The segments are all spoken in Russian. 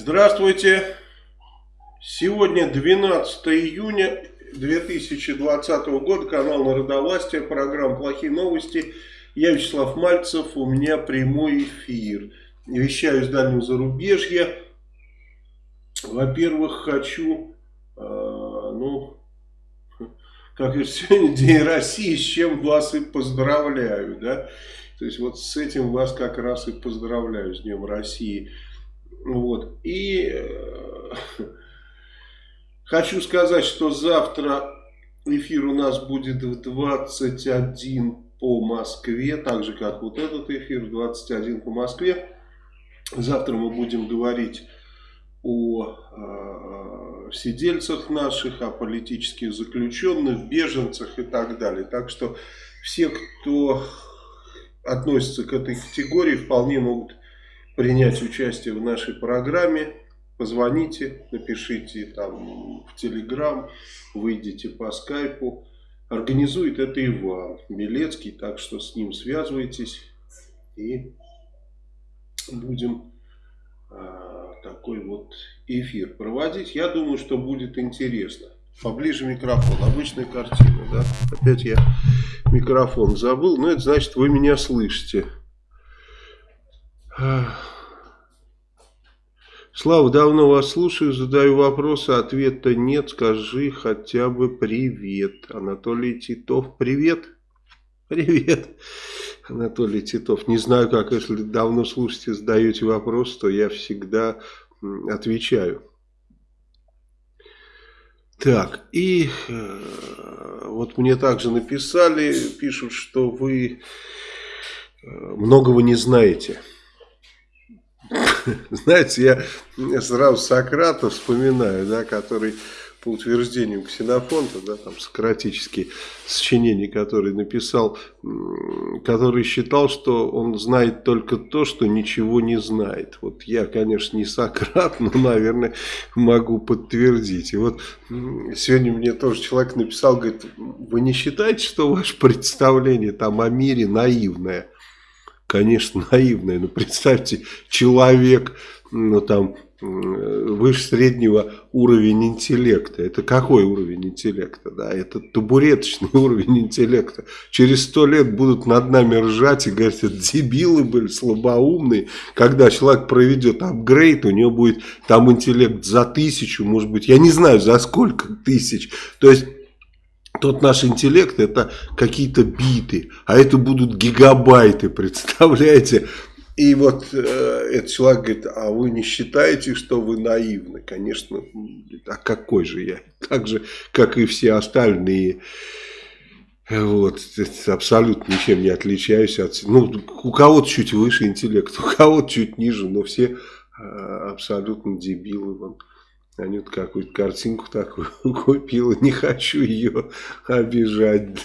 Здравствуйте! Сегодня 12 июня 2020 года, канал Народовластия, программа «Плохие новости». Я Вячеслав Мальцев, у меня прямой эфир. Вещаю из дальнего зарубежья. Во-первых, хочу, э, ну, как говорится, сегодня День России, с чем вас и поздравляю, да. То есть вот с этим вас как раз и поздравляю, с Днем России. Вот. И э, хочу сказать, что завтра эфир у нас будет в 21 по Москве, так же как вот этот эфир в 21 по Москве. Завтра мы будем говорить о э, сидельцах наших, о политических заключенных, беженцах и так далее. Так что все, кто относится к этой категории, вполне могут принять участие в нашей программе, позвоните, напишите там в Телеграм, выйдите по скайпу. Организует это Иван Белецкий, так что с ним связывайтесь и будем а, такой вот эфир проводить. Я думаю, что будет интересно. Поближе микрофон, обычная картина, да. Опять я микрофон забыл, но это значит вы меня слышите. Слава, давно вас слушаю, задаю вопросы, ответа нет, скажи хотя бы привет. Анатолий Титов, привет. Привет, Анатолий Титов. Не знаю, как, если давно слушаете, задаете вопрос, то я всегда отвечаю. Так, и э, вот мне также написали, пишут, что вы э, многого не знаете. Знаете, я сразу Сократа вспоминаю, да, который по утверждению Ксенофонта, да, там сократические сочинения, которые написал, который считал, что он знает только то, что ничего не знает. Вот я, конечно, не Сократ, но, наверное, могу подтвердить. И вот сегодня мне тоже человек написал, говорит, вы не считаете, что ваше представление там о мире наивное? Конечно, наивное, но представьте, человек, ну там, выше среднего уровень интеллекта. Это какой уровень интеллекта? Да? Это табуреточный уровень интеллекта. Через сто лет будут над нами ржать и говорить, это дебилы были, слабоумные. Когда человек проведет апгрейд, у него будет там интеллект за тысячу, может быть, я не знаю, за сколько тысяч. То есть тот наш интеллект это какие-то биты, а это будут гигабайты, представляете? И вот э, этот человек говорит, а вы не считаете, что вы наивны? Конечно, а какой же я? Так же, как и все остальные. Вот, абсолютно ничем не отличаюсь от... Ну, у кого-то чуть выше интеллект, у кого-то чуть ниже, но все э, абсолютно дебилы. Вон. Анюта какую-то картинку такую купила. Не хочу ее обижать.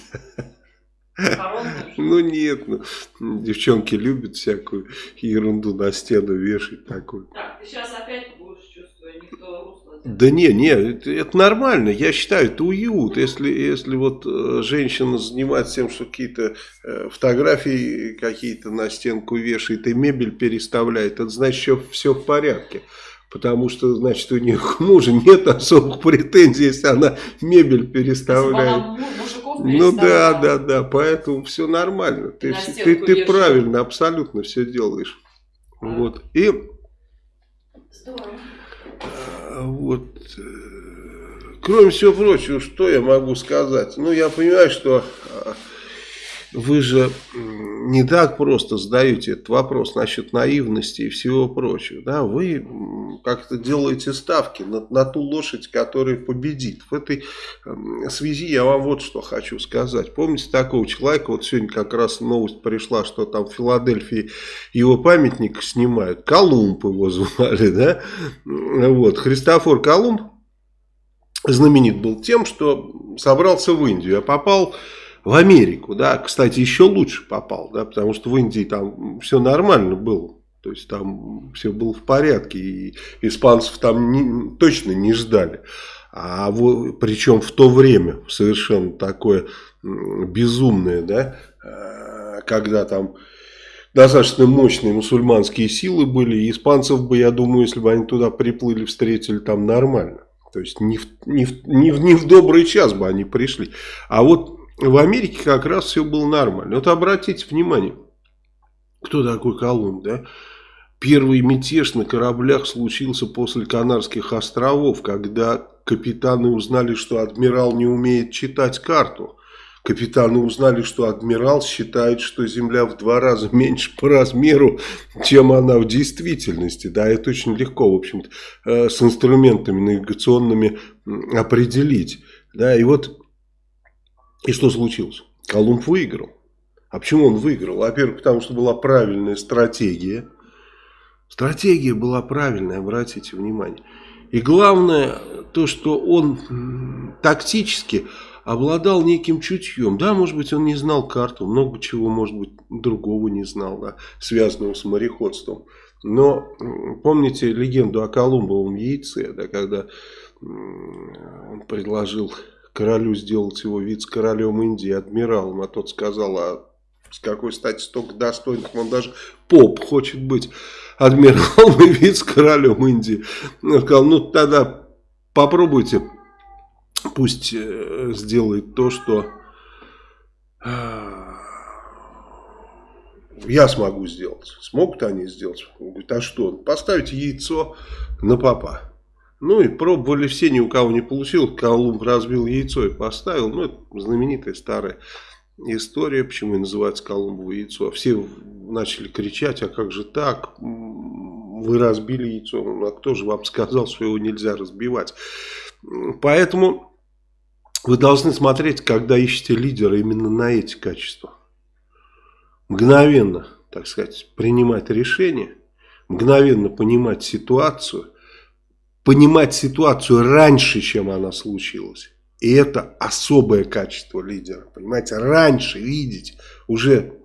Ну нет, ну, девчонки любят всякую ерунду на стену вешать такую. Так, ты сейчас опять будешь чувствовать, никто русло... Да не, не, это, это нормально, я считаю, это уют. Если, если вот э, женщина занимается тем, что какие-то э, фотографии какие-то на стенку вешает и мебель переставляет, это значит, что все в порядке. Потому что, значит, у нее к мужу нет особых претензий, если она мебель переставляет. Ну да, да, да, поэтому все нормально. Ты, ты, ты правильно, абсолютно все делаешь. А. Вот. И Здорово. вот э, кроме всего прочего, что я могу сказать? Ну, я понимаю, что а, вы же не так просто задаете этот вопрос насчет наивности и всего прочего. Да? Вы как-то делаете ставки на, на ту лошадь, которая победит. В этой связи я вам вот что хочу сказать. Помните такого человека, вот сегодня как раз новость пришла, что там в Филадельфии его памятник снимают. Колумб его звали, да? Вот, Христофор Колумб знаменит был тем, что собрался в Индию, а попал в Америку, да, кстати, еще лучше попал, да, потому что в Индии там все нормально было, то есть там все было в порядке, и испанцев там не, точно не ждали. А в, причем в то время совершенно такое безумное, да, э, когда там достаточно мощные мусульманские силы были. И испанцев бы, я думаю, если бы они туда приплыли, встретили там нормально. То есть не в, не, в, не, в, не в добрый час бы они пришли. А вот в Америке как раз все было нормально. Вот обратите внимание, кто такой Колумб, да? Первый мятеж на кораблях случился после Канарских островов, когда капитаны узнали, что адмирал не умеет читать карту. Капитаны узнали, что адмирал считает, что Земля в два раза меньше по размеру, чем она в действительности. Да, это очень легко, в общем-то, э, с инструментами навигационными определить. Да, и вот, и что случилось? Колумб выиграл. А почему он выиграл? Во-первых, потому что была правильная стратегия. Стратегия была правильная, обратите внимание. И главное, то, что он тактически обладал неким чутьем. Да, может быть, он не знал карту, много чего, может быть, другого не знал, да, связанного с мореходством. Но помните легенду о Колумбовом яйце, да, когда он предложил королю сделать его вице-королем Индии, адмиралом, а тот сказал, а с какой стати столько достойных, он даже поп хочет быть адмиралом и вице-королем Индии. Он сказал, ну тогда попробуйте, пусть э, сделает то, что э, я смогу сделать. Смогут они сделать? Он говорит, а что? Поставить яйцо на папа. Ну и пробовали все, ни у кого не получилось. Колумб разбил яйцо и поставил. Ну, это знаменитая старая история, почему и называется Колумбово яйцо. Все начали кричать, а как же так? Вы разбили яйцо. Ну, а кто же вам сказал, что его нельзя разбивать? Поэтому вы должны смотреть, когда ищете лидера, именно на эти качества. Мгновенно, так сказать, принимать решение, мгновенно понимать ситуацию, понимать ситуацию раньше, чем она случилась. И это особое качество лидера. Понимаете, раньше видеть уже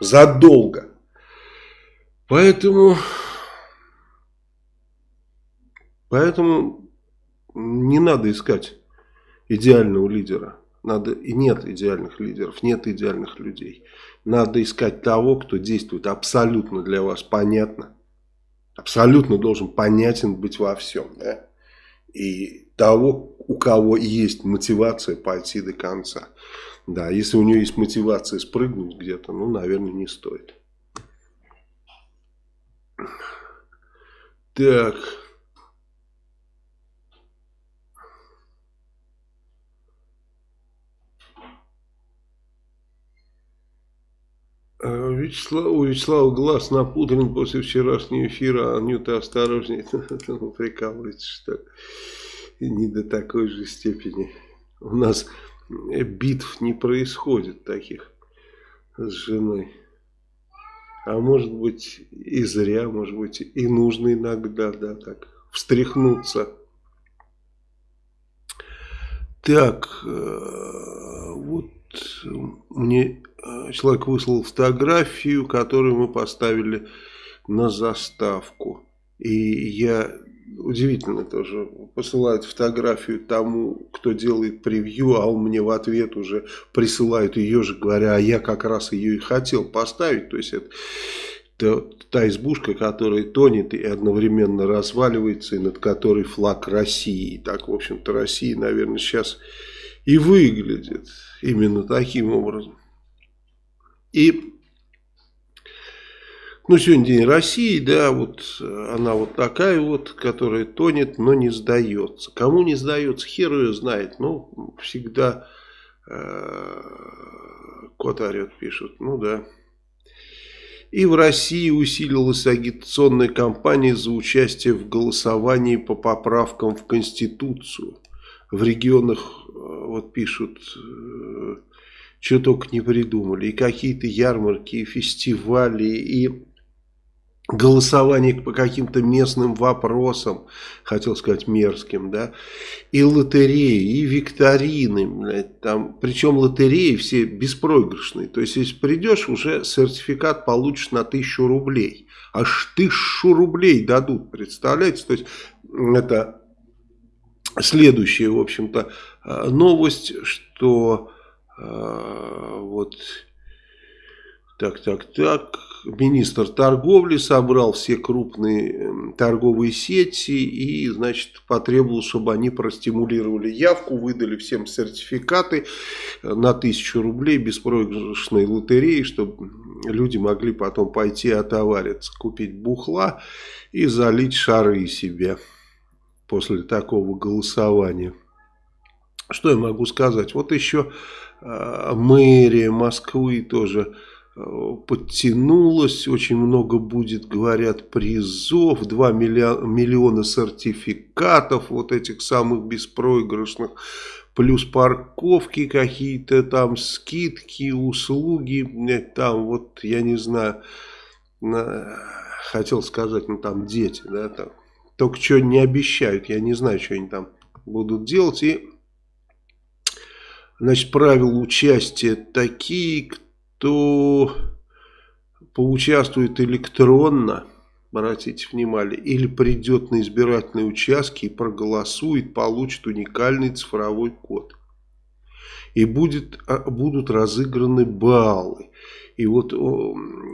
задолго. Поэтому, поэтому не надо искать идеального лидера. Надо, и нет идеальных лидеров, нет идеальных людей. Надо искать того, кто действует абсолютно для вас понятно. Абсолютно должен понятен быть во всем. Да? И того, у кого есть мотивация пойти до конца. Да, если у него есть мотивация спрыгнуть где-то, ну, наверное, не стоит. Так. Вячеслав, у Вячеслава глаз напудрен после вчерашнего эфира, а Нюта осторожнее. Ну, прикалывается, что не до такой же степени. У нас битв не происходит таких с женой. А может быть и зря, может быть и нужно иногда, да, так, встряхнуться. Так, э, вот мне человек выслал фотографию, которую мы поставили на заставку. И я удивительно тоже. Посылают фотографию тому, кто делает превью, а он мне в ответ уже присылает ее же, говоря, а я как раз ее и хотел поставить. То есть это, это та избушка, которая тонет и одновременно разваливается, и над которой флаг России. Так, в общем-то, Россия, наверное, сейчас и выглядит именно таким образом. И ну, сегодня День России, да, вот она вот такая вот, которая тонет, но не сдается. Кому не сдается, хер ее знает. Ну, всегда э, кот орет, пишут. Ну, да. И в России усилилась агитационная кампания за участие в голосовании по поправкам в Конституцию. В регионах, э, вот пишут, э, что только не придумали. И какие-то ярмарки, и фестивали, и голосование по каким-то местным вопросам, хотел сказать мерзким, да, и лотереи, и викторины, блядь, там, причем лотереи все беспроигрышные, то есть если придешь, уже сертификат получишь на тысячу рублей, аж тысячу рублей дадут, представляете, то есть это следующая, в общем-то, э, новость, что вот, так, так, так, министр торговли собрал все крупные торговые сети и, значит, потребовал, чтобы они простимулировали явку, выдали всем сертификаты на тысячу рублей беспроигрышной лотереи, чтобы люди могли потом пойти отовариться, купить бухла и залить шары себе после такого голосования. Что я могу сказать? Вот еще э, мэрия Москвы тоже э, подтянулась, очень много будет, говорят, призов, 2 миллиона, сертификатов вот этих самых беспроигрышных, плюс парковки какие-то там, скидки, услуги, там вот, я не знаю, на, хотел сказать, ну там дети, да, там, только что не обещают, я не знаю, что они там будут делать, и Значит, правила участия такие, кто поучаствует электронно, обратите внимание, или придет на избирательные участки и проголосует, получит уникальный цифровой код. И будет, а, будут разыграны баллы. И вот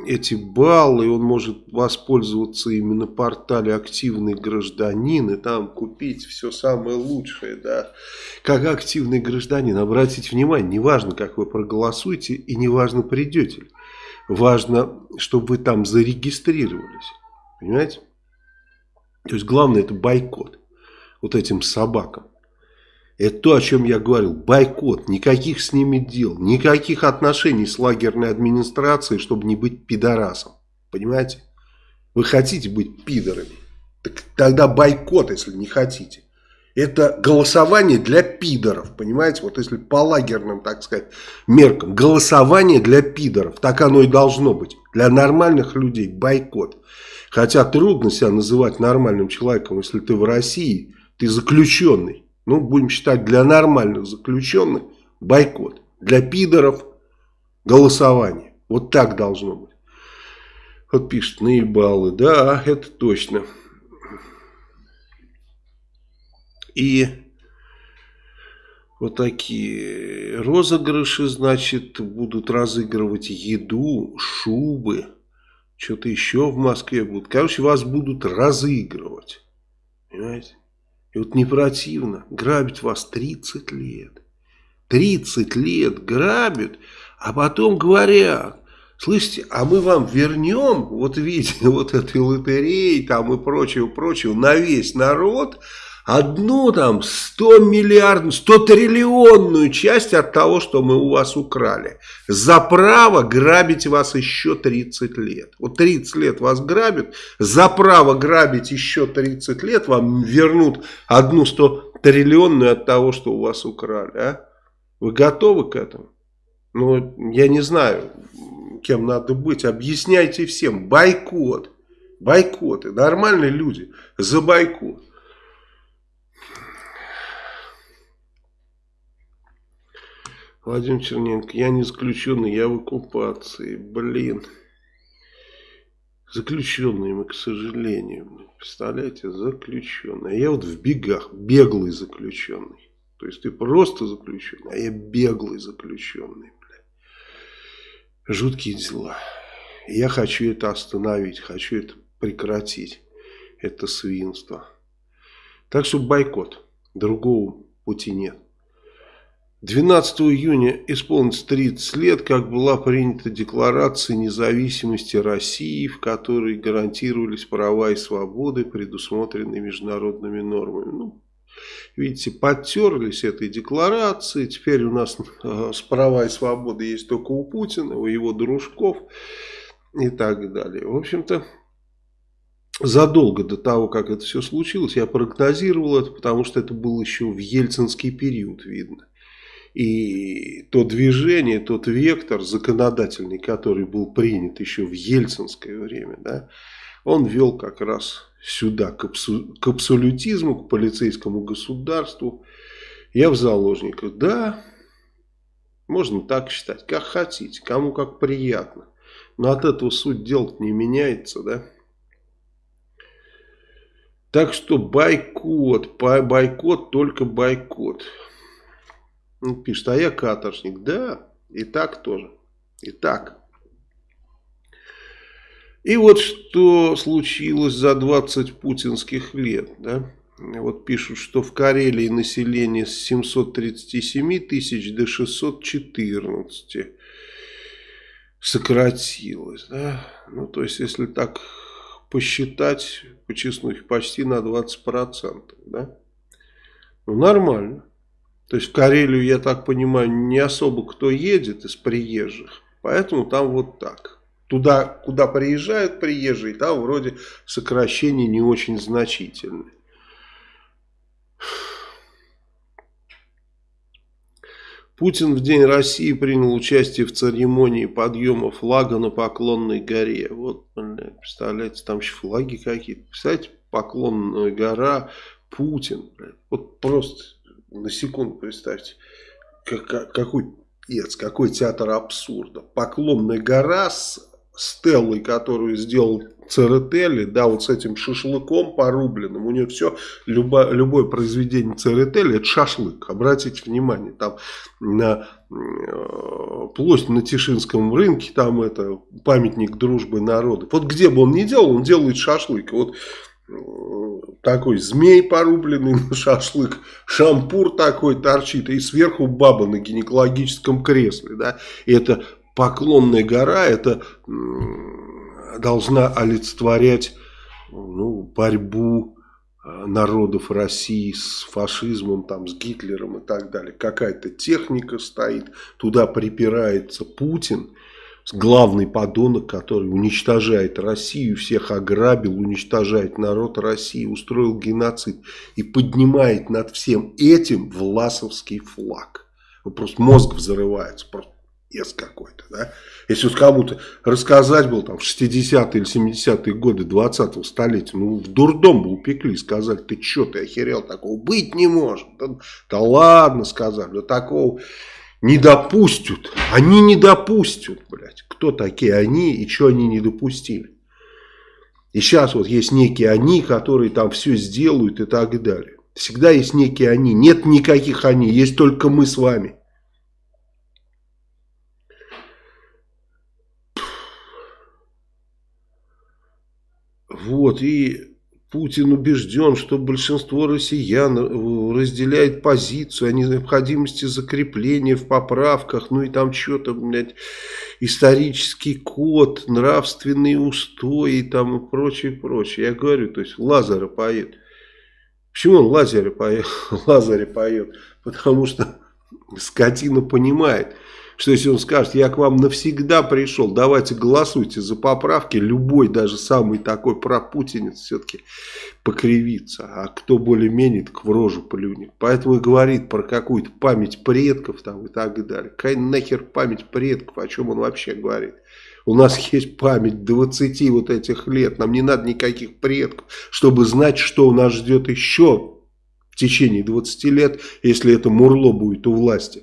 эти баллы, он может воспользоваться именно портале «Активный гражданин» и там купить все самое лучшее. Да. Как активный гражданин, обратите внимание, неважно, как вы проголосуете и неважно, придете ли. Важно, чтобы вы там зарегистрировались. Понимаете? То есть главное это бойкот вот этим собакам. Это то, о чем я говорил. Бойкот. Никаких с ними дел. Никаких отношений с лагерной администрацией, чтобы не быть пидорасом. Понимаете? Вы хотите быть пидорами. Так тогда бойкот, если не хотите. Это голосование для пидоров, понимаете? Вот если по лагерным, так сказать, меркам. Голосование для пидоров. Так оно и должно быть. Для нормальных людей бойкот. Хотя трудно себя называть нормальным человеком, если ты в России, ты заключенный. Ну, будем считать, для нормальных заключенных бойкот. Для пидоров голосование. Вот так должно быть. Вот пишет, наебалы. Да, это точно. И вот такие розыгрыши, значит, будут разыгрывать еду, шубы, что-то еще в Москве будут. Короче, вас будут разыгрывать. Понимаете? И вот не противно, грабить вас 30 лет. 30 лет грабят, а потом говорят, слышите, а мы вам вернем, вот видите, вот этой лотереи там и прочего, прочего, на весь народ, одну там 100 миллиардную, 100 триллионную часть от того, что мы у вас украли. За право грабить вас еще 30 лет. Вот 30 лет вас грабят, за право грабить еще 30 лет вам вернут одну 100 триллионную от того, что у вас украли. А? Вы готовы к этому? Ну, я не знаю, кем надо быть. Объясняйте всем. Бойкот. Бойкоты. Нормальные люди. За бойкот. Владимир Черненко, я не заключенный, я в оккупации. Блин. Заключенные мы, к сожалению. Представляете, заключенные. А я вот в бегах, беглый заключенный. То есть ты просто заключенный, а я беглый заключенный. Бля. Жуткие дела. Я хочу это остановить, хочу это прекратить. Это свинство. Так что бойкот. Другого пути нет. 12 июня исполнится 30 лет, как была принята Декларация независимости России, в которой гарантировались права и свободы, предусмотренные международными нормами. Ну, видите, подтерлись этой декларации, теперь у нас э, с права и свободы есть только у Путина, у его дружков и так далее. В общем-то, задолго до того, как это все случилось, я прогнозировал это, потому что это было еще в ельцинский период, видно. И то движение, тот вектор законодательный, который был принят еще в ельцинское время, да, он вел как раз сюда, к, абсу, к абсолютизму, к полицейскому государству. Я в заложниках. Да, можно так считать, как хотите, кому как приятно. Но от этого суть дела не меняется, да. Так что бойкот, бойкот, только бойкот. Он пишет, а я каторжник. Да, и так тоже. И так. И вот что случилось за 20 путинских лет, да? Вот пишут, что в Карелии население с 737 тысяч до 614 сократилось. Да? Ну, то есть, если так посчитать, по честнухе, почти на 20%. Да? Ну, нормально. То есть, в Карелию, я так понимаю, не особо кто едет из приезжих. Поэтому там вот так. Туда, куда приезжают приезжие, там вроде сокращения не очень значительные. Путин в День России принял участие в церемонии подъема флага на Поклонной горе. Вот, представляете, там еще флаги какие-то. Представляете, Поклонная гора, Путин. Вот просто на секунду представьте, как, какой, какой театр абсурда. Поклонная гора с стеллой, которую сделал Церетели, да, вот с этим шашлыком порубленным, у нее все, любо, любое произведение Церетели, это шашлык, обратите внимание, там на э, площадь на Тишинском рынке, там это памятник дружбы народов, вот где бы он ни делал, он делает шашлык, вот такой змей порубленный на шашлык, шампур такой торчит, и сверху баба на гинекологическом кресле, да, и это Поклонная гора это должна олицетворять ну, борьбу э, народов России с фашизмом, там, с Гитлером и так далее. Какая-то техника стоит, туда припирается Путин, главный подонок, который уничтожает Россию, всех ограбил, уничтожает народ России, устроил геноцид и поднимает над всем этим власовский флаг. Просто мозг взрывается, просто ес какой-то, да. Если вот кому-то рассказать был там в 60-е или 70-е годы 20-го столетия, ну в дурдом бы упекли, сказали, ты что, ты охерел, такого быть не может. Да, да ладно, сказали, да такого не допустят. Они не допустят, блядь. Кто такие они и что они не допустили. И сейчас вот есть некие они, которые там все сделают и так далее. Всегда есть некие они. Нет никаких они, есть только мы с вами. Вот, и Путин убежден, что большинство россиян э, разделяет позицию о необходимости закрепления в поправках, ну и там что-то, блядь, исторический код, нравственные устои там и прочее, прочее. Я говорю, то есть Лазаря поет. Почему он Лазаря поет? Лазаря поет? Потому что скотина понимает, что если он скажет, я к вам навсегда пришел, давайте голосуйте за поправки, любой, даже самый такой пропутинец все-таки покривится, а кто более-менее, так в рожу плюнет. Поэтому и говорит про какую-то память предков там и так далее. Какая нахер память предков, о чем он вообще говорит? У нас есть память 20 вот этих лет, нам не надо никаких предков, чтобы знать, что у нас ждет еще в течение 20 лет, если это Мурло будет у власти.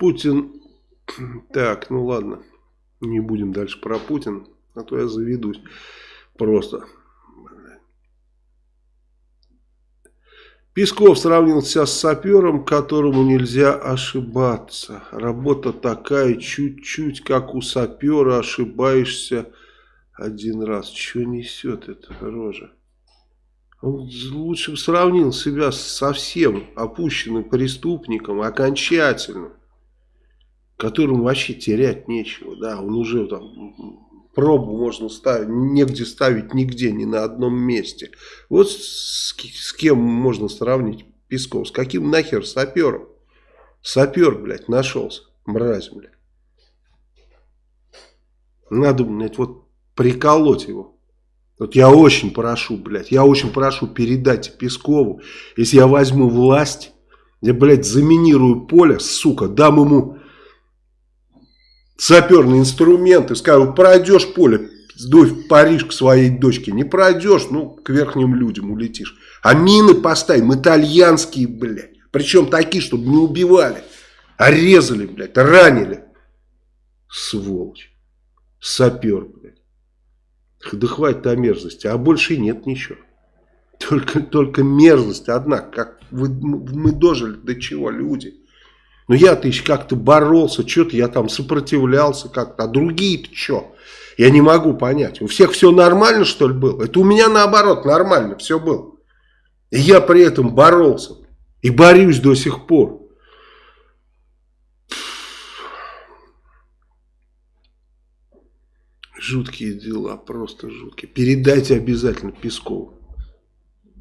Путин... Так, ну ладно. Не будем дальше про Путин. А то я заведусь. Просто. Песков сравнился с сапером, которому нельзя ошибаться. Работа такая, чуть-чуть, как у сапера, ошибаешься один раз. Что несет эта рожа? Он лучше сравнил себя со всем опущенным преступником окончательно которому вообще терять нечего, да, он уже там пробу можно ставить, негде ставить нигде, ни на одном месте. Вот с, с кем можно сравнить Песков, с каким нахер сапером? Сапер, блядь, нашелся, мразь, блядь. Надо, блядь, вот приколоть его. Вот я очень прошу, блядь, я очень прошу передать Пескову, если я возьму власть, я, блядь, заминирую поле, сука, дам ему саперные инструменты, скажут, пройдешь поле, сдуй в Париж к своей дочке, не пройдешь, ну, к верхним людям улетишь. А мины поставим итальянские, блядь, причем такие, чтобы не убивали, а резали, блядь, ранили. Сволочь. Сапер, блядь. Да хватит о мерзости, а больше нет ничего. Только, только мерзость одна, как вы, мы дожили до чего, люди. Но я-то еще как-то боролся, что-то я там сопротивлялся как-то, а другие-то что? Я не могу понять. У всех все нормально, что ли, было? Это у меня наоборот нормально все было. И я при этом боролся. И борюсь до сих пор. Жуткие дела, просто жуткие. Передайте обязательно Пескову.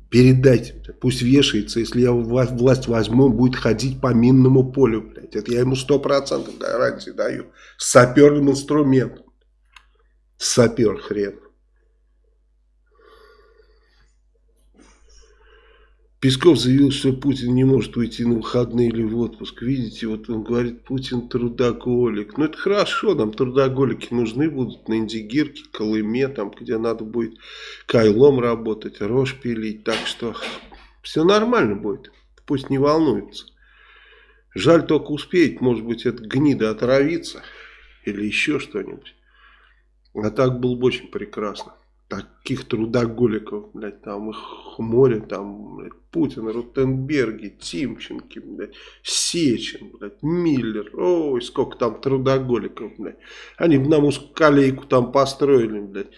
Передайте. Пусть вешается, если я власть возьму, будет ходить по минному полю. Блядь. Это я ему сто процентов гарантии даю. С саперным инструментом. Сапер хрен. Песков заявил, что Путин не может уйти на выходные или в отпуск. Видите, вот он говорит, Путин трудоголик. Ну это хорошо, нам трудоголики нужны будут на Индигирке, Колыме, там, где надо будет кайлом работать, рожь пилить. Так что все нормально будет, пусть не волнуется. Жаль только успеть, может быть, это гнида отравиться или еще что-нибудь. А так было бы очень прекрасно таких трудоголиков, блядь, там их море, там, блядь, Путин, Ротенберги, Тимченки, блядь, Сечин, блядь, Миллер, ой, сколько там трудоголиков, блядь. Они бы нам узколейку там построили, блядь,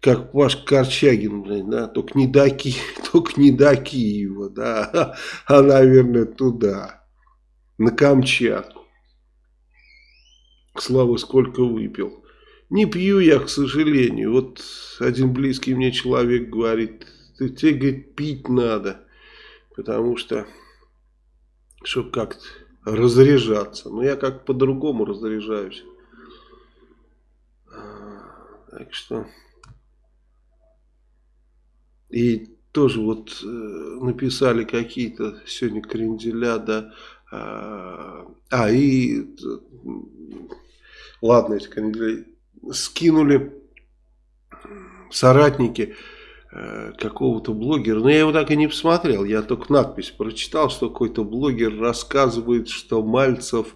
как Паш Корчагин, блядь, да, только не до, Ки... только не до Киева, да, а, наверное, туда, на Камчатку. Слава сколько выпил. Не пью я, к сожалению. Вот один близкий мне человек говорит, тебе, говорит, пить надо, потому что, чтобы как-то разряжаться. Но я как по-другому разряжаюсь. Так что... И тоже вот э, написали какие-то сегодня кренделя, да. А, а и... Ладно, эти кренделя скинули соратники э, какого-то блогера, но я его так и не посмотрел, я только надпись прочитал, что какой-то блогер рассказывает, что Мальцев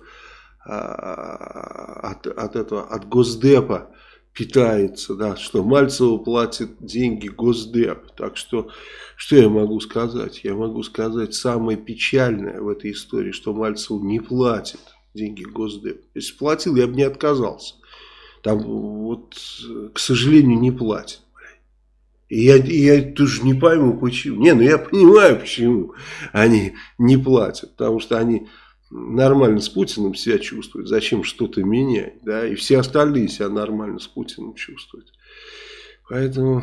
э, от, от этого, от Госдепа питается, да, что Мальцеву платит деньги Госдеп. Так что, что я могу сказать? Я могу сказать самое печальное в этой истории, что Мальцеву не платит деньги Госдеп. Если платил, я бы не отказался. Там вот, к сожалению, не платят. И я, и я тоже не пойму, почему. Не, ну я понимаю, почему они не платят. Потому что они нормально с Путиным себя чувствуют. Зачем что-то менять? Да? И все остальные себя нормально с Путиным чувствуют. Поэтому...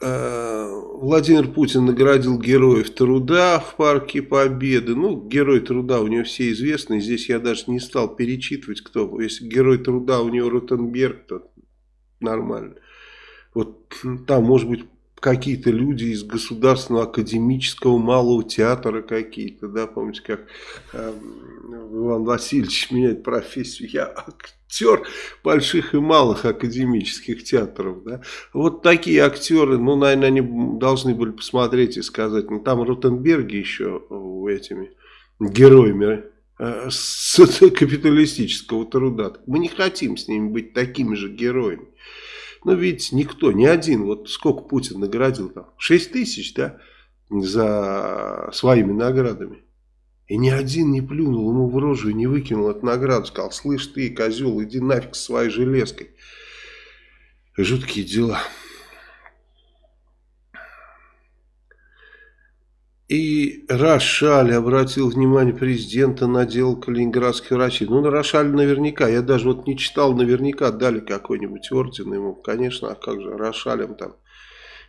Э, Владимир Путин наградил героев труда в парке Победы. Ну, герой труда у него все известны. Здесь я даже не стал перечитывать, кто. Если герой труда у него Ротенберг, то нормально. Вот там, может быть, какие-то люди из государственного академического малого театра какие-то, да, помните, как э, Иван Васильевич меняет профессию, я актер больших и малых академических театров, да, вот такие актеры, ну, наверное, они должны были посмотреть и сказать, ну, там Ротенберги еще этими героями э, с капиталистического труда, мы не хотим с ними быть такими же героями. Но видите, никто, ни один, вот сколько Путин наградил там, 6 тысяч, да, за своими наградами. И ни один не плюнул ему в рожу и не выкинул эту награду. Сказал, слышь ты, козел, иди нафиг с своей железкой. Жуткие дела. И Рошаль обратил внимание президента на дело калининградских врачей. Ну, на Рошаль наверняка. Я даже вот не читал, наверняка дали какой-нибудь орден ему. Конечно, а как же Рошалем там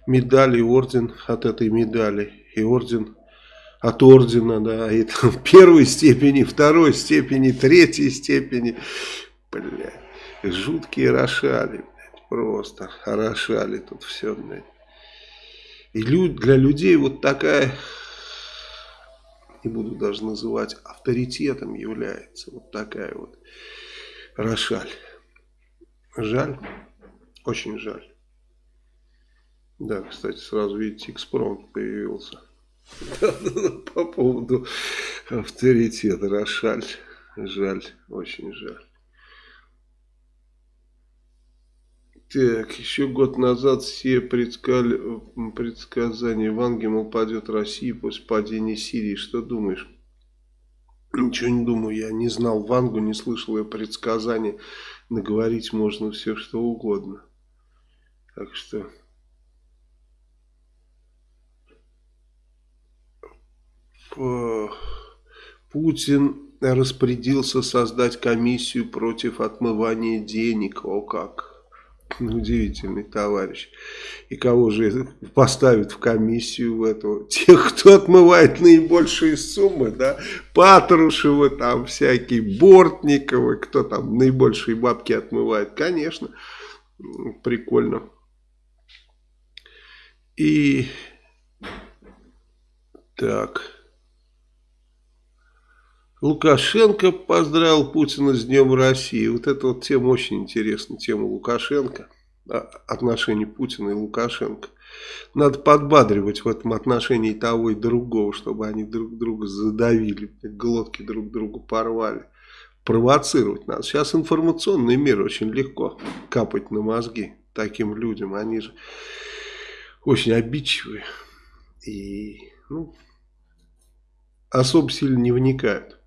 медали орден от этой медали. И орден от ордена, да. И там первой степени, второй степени, третьей степени. Бля, жуткие Рошали. Блядь, просто Рошали тут все, блядь. И для людей вот такая не буду даже называть, авторитетом является. Вот такая вот Рошаль. Жаль, очень жаль. Да, кстати, сразу видите, экспромт появился. По поводу авторитета Рошаль. Жаль, очень жаль. Так, еще год назад все предскали, предсказания Ванги, мол, падет Россия после падения Сирии. Что думаешь? Ничего не думаю, я не знал Вангу, не слышал ее предсказания. Наговорить можно все, что угодно. Так что... Путин распорядился создать комиссию против отмывания денег. О как! Удивительный товарищ. И кого же поставит в комиссию в эту? Тех, кто отмывает наибольшие суммы, да? Патрушева, там всякие, Бортниковы, кто там наибольшие бабки отмывает. Конечно, прикольно. И так... Лукашенко поздравил Путина с Днем России. Вот эта вот тема очень интересна, тема Лукашенко, отношений Путина и Лукашенко. Надо подбадривать в этом отношении того и другого, чтобы они друг друга задавили, глотки друг другу порвали. Провоцировать надо. Сейчас информационный мир очень легко капать на мозги таким людям. Они же очень обидчивые и ну, особо сильно не вникают.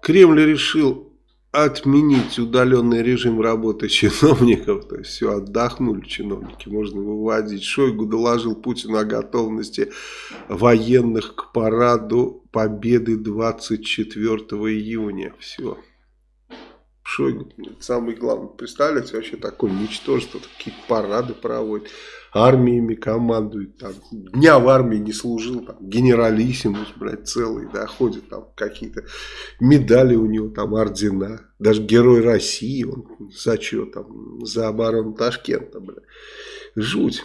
Кремль решил отменить удаленный режим работы чиновников, то есть все, отдохнули чиновники, можно выводить. Шойгу доложил Путину о готовности военных к параду Победы 24 июня. Все. Шойгу, самый главный, представляете, вообще такое ничтожество, такие парады проводит армиями командует, там, дня в армии не служил, там, генералиссимус, блядь, целый, да, ходит там какие-то медали у него, там, ордена, даже Герой России, он за что там, за оборону Ташкента, блядь, жуть.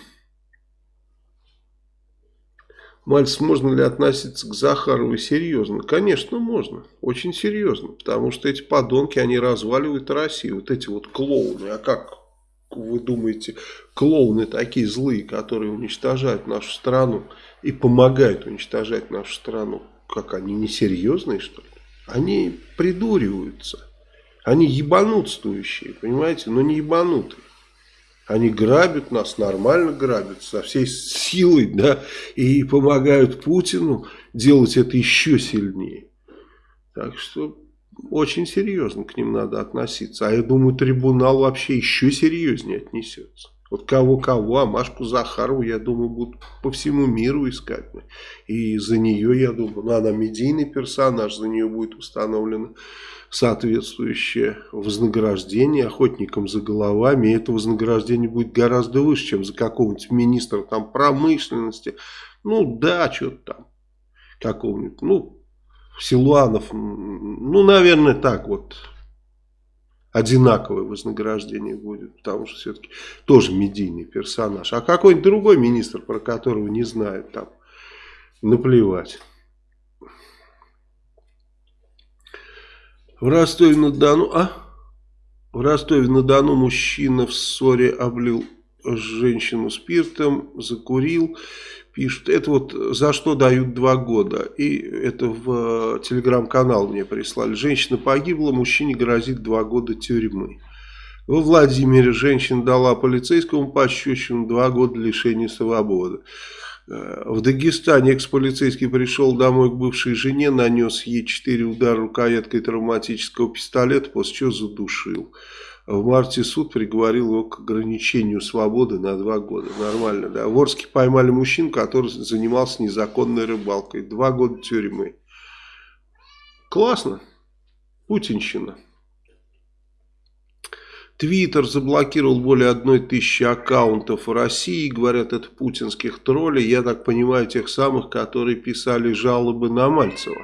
Мальц, можно ли относиться к Захарову серьезно? Конечно, можно. Очень серьезно. Потому что эти подонки, они разваливают Россию. Вот эти вот клоуны. А как вы думаете, клоуны такие злые, которые уничтожают нашу страну и помогают уничтожать нашу страну, как они несерьезные, что ли? Они придуриваются. Они ебанутствующие, понимаете, но не ебанутые. Они грабят нас, нормально грабят, со всей силой, да, и помогают Путину делать это еще сильнее. Так что очень серьезно к ним надо относиться. А я думаю, трибунал вообще еще серьезнее отнесется. Вот кого-кого, а Машку Захарову, я думаю, будут по всему миру искать. И за нее, я думаю, ну, она медийный персонаж, за нее будет установлено соответствующее вознаграждение охотникам за головами. И это вознаграждение будет гораздо выше, чем за какого-нибудь министра там, промышленности. Ну да, что-то там какого-нибудь, ну Силуанов, ну, наверное, так вот, одинаковое вознаграждение будет, потому что все-таки тоже медийный персонаж. А какой-нибудь другой министр, про которого не знают, там, наплевать. В Ростове-на-Дону, а? В Ростове-на-Дону мужчина в ссоре облил женщину спиртом, закурил пишут, это вот за что дают два года. И это в э, телеграм-канал мне прислали. Женщина погибла, мужчине грозит два года тюрьмы. Во Владимире женщина дала полицейскому пощечину два года лишения свободы. Э, в Дагестане экс-полицейский пришел домой к бывшей жене, нанес ей четыре удара рукояткой травматического пистолета, после чего задушил. В марте суд приговорил его к ограничению свободы на два года. Нормально, да. В Орске поймали мужчину, который занимался незаконной рыбалкой. Два года тюрьмы. Классно. Путинщина. Твиттер заблокировал более одной тысячи аккаунтов в России. Говорят, это путинских троллей. Я так понимаю, тех самых, которые писали жалобы на Мальцева.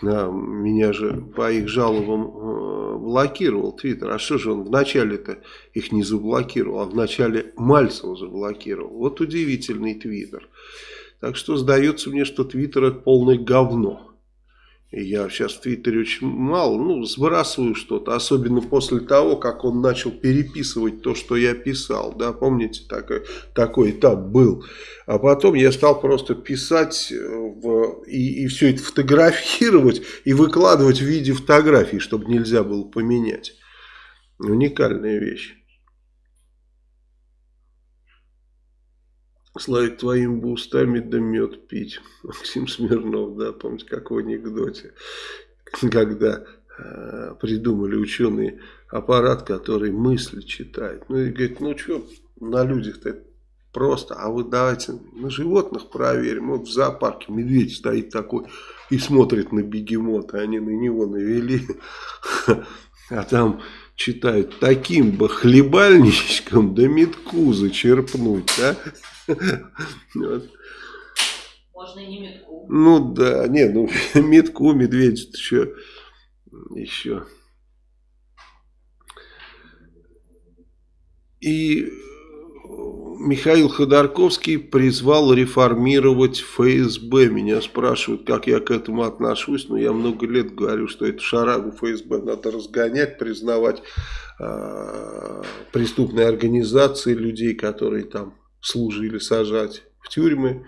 Да, меня же по их жалобам э, блокировал Твиттер. А что же он вначале-то их не заблокировал, а вначале Мальцева заблокировал. Вот удивительный Твиттер. Так что сдается мне, что Твиттер это полное говно. Я сейчас в Твиттере очень мало, ну, сбрасываю что-то, особенно после того, как он начал переписывать то, что я писал, да, помните, такой, такой этап был. А потом я стал просто писать э, в, и, и все это фотографировать и выкладывать в виде фотографий, чтобы нельзя было поменять. Уникальная вещь. Славик, твоими бы устами да мед пить. Максим Смирнов, да, помните, как в анекдоте, когда э, придумали ученые аппарат, который мысли читает. Ну и говорит, ну что, на людях-то просто, а вы давайте на животных проверим. Вот в зоопарке медведь стоит такой и смотрит на бегемота, они на него навели, а там читают таким бы хлебальничком да метку зачерпнуть, а? Можно и не метку. Ну да, не, ну метку медведь еще, еще. И Михаил Ходорковский призвал реформировать ФСБ. Меня спрашивают, как я к этому отношусь. Но я много лет говорю, что эту шарагу ФСБ надо разгонять, признавать э, преступные организации людей, которые там служили, сажать в тюрьмы,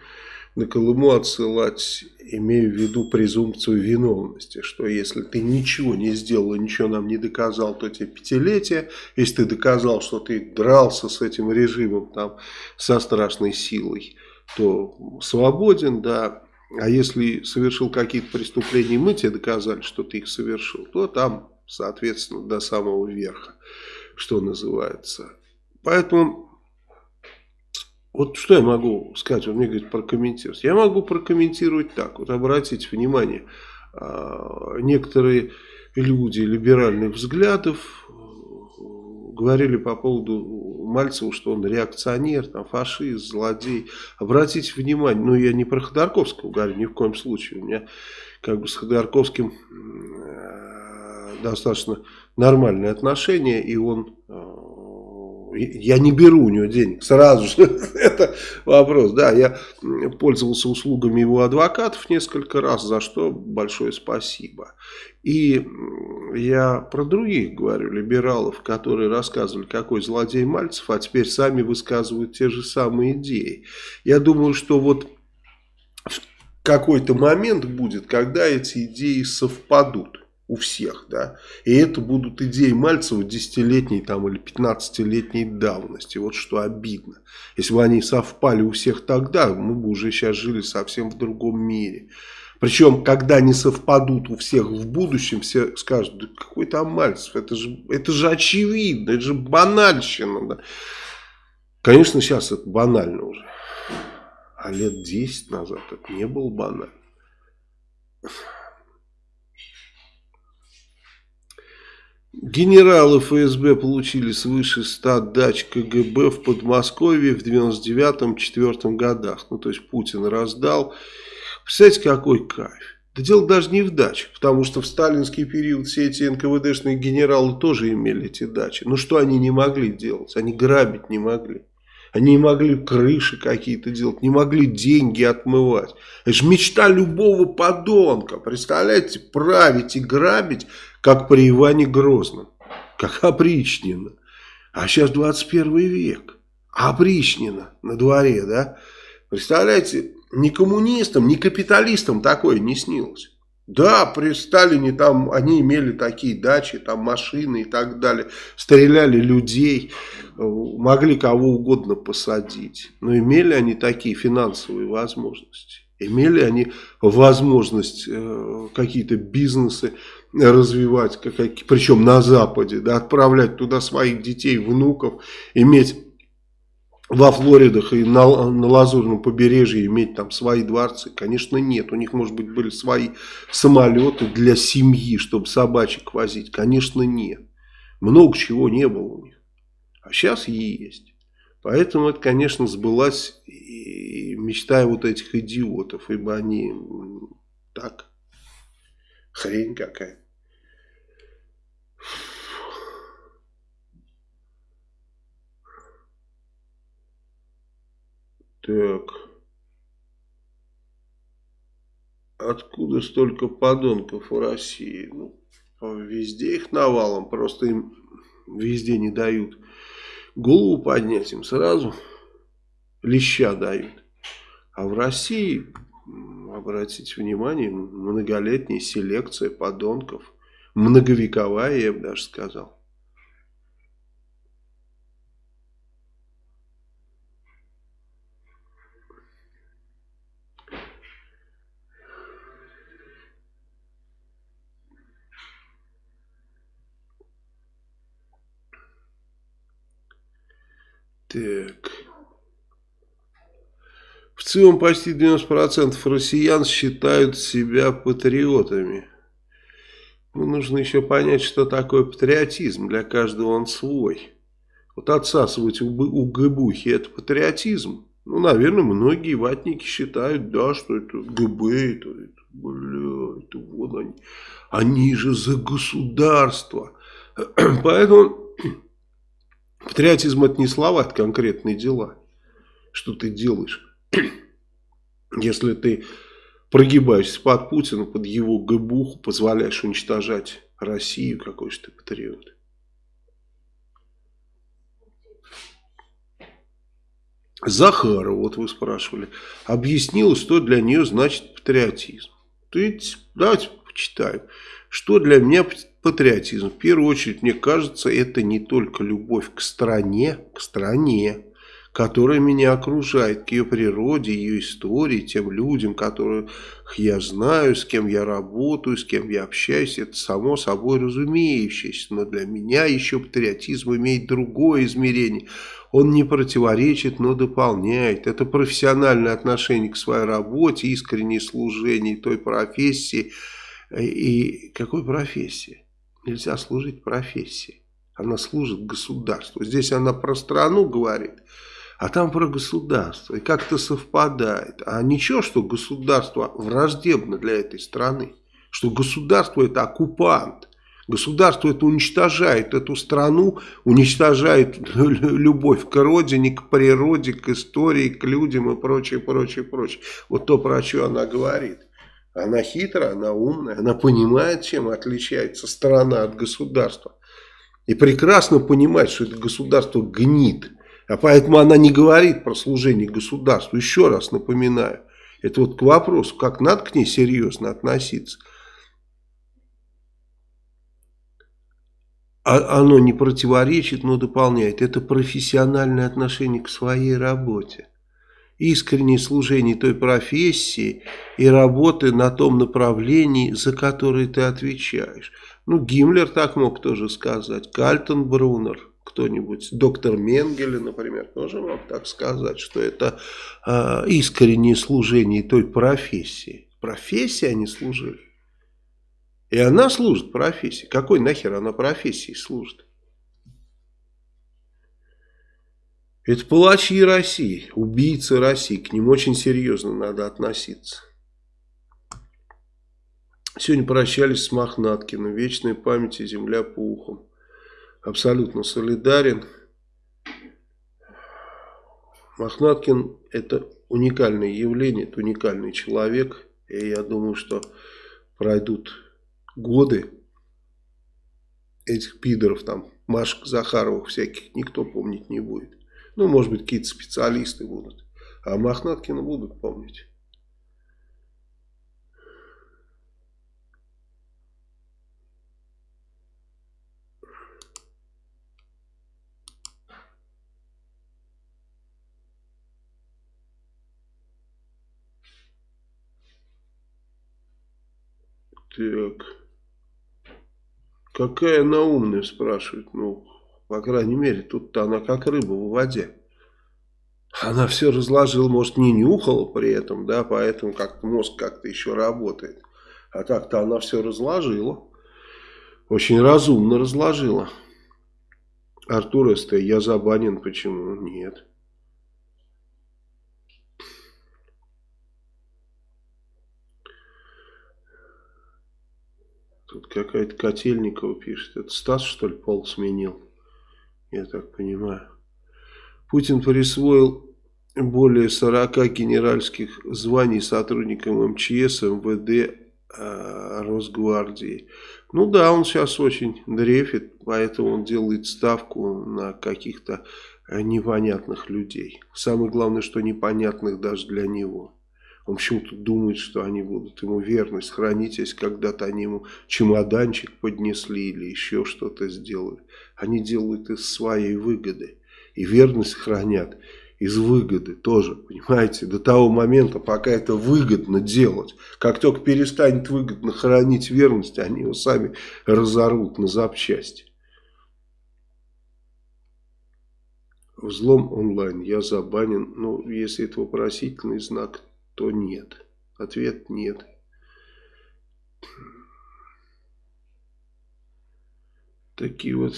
на Колыму отсылать, имея в виду презумпцию виновности, что если ты ничего не сделал, ничего нам не доказал, то тебе пятилетие, если ты доказал, что ты дрался с этим режимом там со страшной силой, то свободен, да, а если совершил какие-то преступления, мы тебе доказали, что ты их совершил, то там, соответственно, до самого верха, что называется. Поэтому вот что я могу сказать, он мне говорит прокомментировать. Я могу прокомментировать так, вот обратите внимание, а, некоторые люди либеральных взглядов э, говорили по поводу Мальцева, что он реакционер, там, фашист, злодей. Обратите внимание, ну я не про Ходорковского говорю, ни в коем случае. У меня как бы с Ходорковским э, достаточно нормальные отношения, и он э, я не беру у него денег, сразу же, это вопрос, да, я пользовался услугами его адвокатов несколько раз, за что большое спасибо. И я про других говорю, либералов, которые рассказывали, какой злодей Мальцев, а теперь сами высказывают те же самые идеи. Я думаю, что вот какой-то момент будет, когда эти идеи совпадут у всех, да, и это будут идеи Мальцева десятилетней там или 15-летней давности, вот что обидно. Если бы они совпали у всех тогда, мы бы уже сейчас жили совсем в другом мире. Причем, когда они совпадут у всех в будущем, все скажут, да какой там Мальцев, это же, это же очевидно, это же банальщина. Да. Конечно, сейчас это банально уже. А лет 10 назад это не было банально. Генералы ФСБ получили свыше 100 дач КГБ в Подмосковье в 99-4 годах. Ну, то есть Путин раздал. Представляете, какой кайф. Да дело даже не в дачах, потому что в сталинский период все эти НКВДшные генералы тоже имели эти дачи. Но что они не могли делать? Они грабить не могли. Они не могли крыши какие-то делать, не могли деньги отмывать. Это же мечта любого подонка. Представляете, править и грабить, как при Иване Грозном, как опричнина. А сейчас 21 век, опричнина на дворе, да? Представляете, ни коммунистам, ни капиталистам такое не снилось. Да, при Сталине там они имели такие дачи, там машины и так далее, стреляли людей, могли кого угодно посадить. Но имели они такие финансовые возможности? Имели они возможность э, какие-то бизнесы развивать, как, причем на Западе, да, отправлять туда своих детей, внуков, иметь во Флоридах и на, на Лазурном побережье иметь там свои дворцы? Конечно, нет. У них, может быть, были свои самолеты для семьи, чтобы собачек возить? Конечно, нет. Много чего не было у них. А сейчас есть. Поэтому это, конечно, сбылась и мечта вот этих идиотов, ибо они так, хрень какая. Так. откуда столько подонков в России? Ну, везде их навалом, просто им везде не дают голову поднять, им сразу леща дают. А в России, обратите внимание, многолетняя селекция подонков, многовековая, я бы даже сказал. Так. В целом почти 90% россиян считают себя патриотами. Ну, нужно еще понять, что такое патриотизм. Для каждого он свой. Вот отсасывать у ГБухи это патриотизм. Ну, наверное, многие ватники считают, да, что это ГБ, это, это бля, это вот они. Они же за государство. Поэтому Патриотизм это не слова, это конкретные дела. Что ты делаешь? Если ты прогибаешься под Путина, под его гыбуху, позволяешь уничтожать Россию, какой же ты патриот. Захарова, вот вы спрашивали, объяснила, что для нее значит патриотизм. Ты, давайте почитаем. Что для меня патриотизм? В первую очередь, мне кажется, это не только любовь к стране, к стране, которая меня окружает, к ее природе, ее истории, тем людям, которых я знаю, с кем я работаю, с кем я общаюсь, это само собой разумеющееся. Но для меня еще патриотизм имеет другое измерение. Он не противоречит, но дополняет. Это профессиональное отношение к своей работе, искреннее служение той профессии, и какой профессии? Нельзя служить профессии. Она служит государству. Здесь она про страну говорит, а там про государство. И как-то совпадает. А ничего, что государство враждебно для этой страны. Что государство это оккупант. Государство это уничтожает эту страну, уничтожает любовь к родине, к природе, к истории, к людям и прочее, прочее, прочее. Вот то, про что она говорит. Она хитрая, она умная, она понимает, чем отличается страна от государства. И прекрасно понимает, что это государство гнит. А поэтому она не говорит про служение государству. Еще раз напоминаю. Это вот к вопросу, как надо к ней серьезно относиться. А оно не противоречит, но дополняет. Это профессиональное отношение к своей работе искреннее служение той профессии и работы на том направлении, за которое ты отвечаешь. Ну, Гиммлер так мог тоже сказать, Кальтенбруннер, кто-нибудь, доктор Менгеле, например, тоже мог так сказать, что это э, искреннее служение той профессии. Профессии они служили. И она служит профессии. Какой нахер она профессии служит? Это палачи России, убийцы России. К ним очень серьезно надо относиться. Сегодня прощались с Мохнаткиным. Вечной памяти земля пухом. Абсолютно солидарен. Мохнаткин это уникальное явление, это уникальный человек. И я думаю, что пройдут годы этих пидоров, там, Машек Захаровых всяких, никто помнить не будет. Ну, может быть, какие-то специалисты будут. А Мохнаткина будут помнить. Так. Какая она умная, спрашивает. Ну, по крайней мере, тут-то она как рыба в воде. Она все разложила, может, не нюхала при этом, да, поэтому как мозг как-то еще работает. А так-то она все разложила. Очень разумно разложила. Артур СТ, я забанен, почему? Нет. Тут какая-то Котельникова пишет. Это Стас, что ли, пол сменил? Я так понимаю. Путин присвоил более 40 генеральских званий сотрудникам МЧС, МВД, э, Росгвардии. Ну да, он сейчас очень дрефит, поэтому он делает ставку на каких-то э, непонятных людей. Самое главное, что непонятных даже для него. Он почему-то думает, что они будут ему верность хранить, если когда-то они ему чемоданчик поднесли или еще что-то сделали. Они делают из своей выгоды. И верность хранят из выгоды тоже, понимаете, до того момента, пока это выгодно делать. Как только перестанет выгодно хранить верность, они его сами разорвут на запчасти. Взлом онлайн. Я забанен. Ну, если это вопросительный знак, то нет. Ответ нет. Такие вот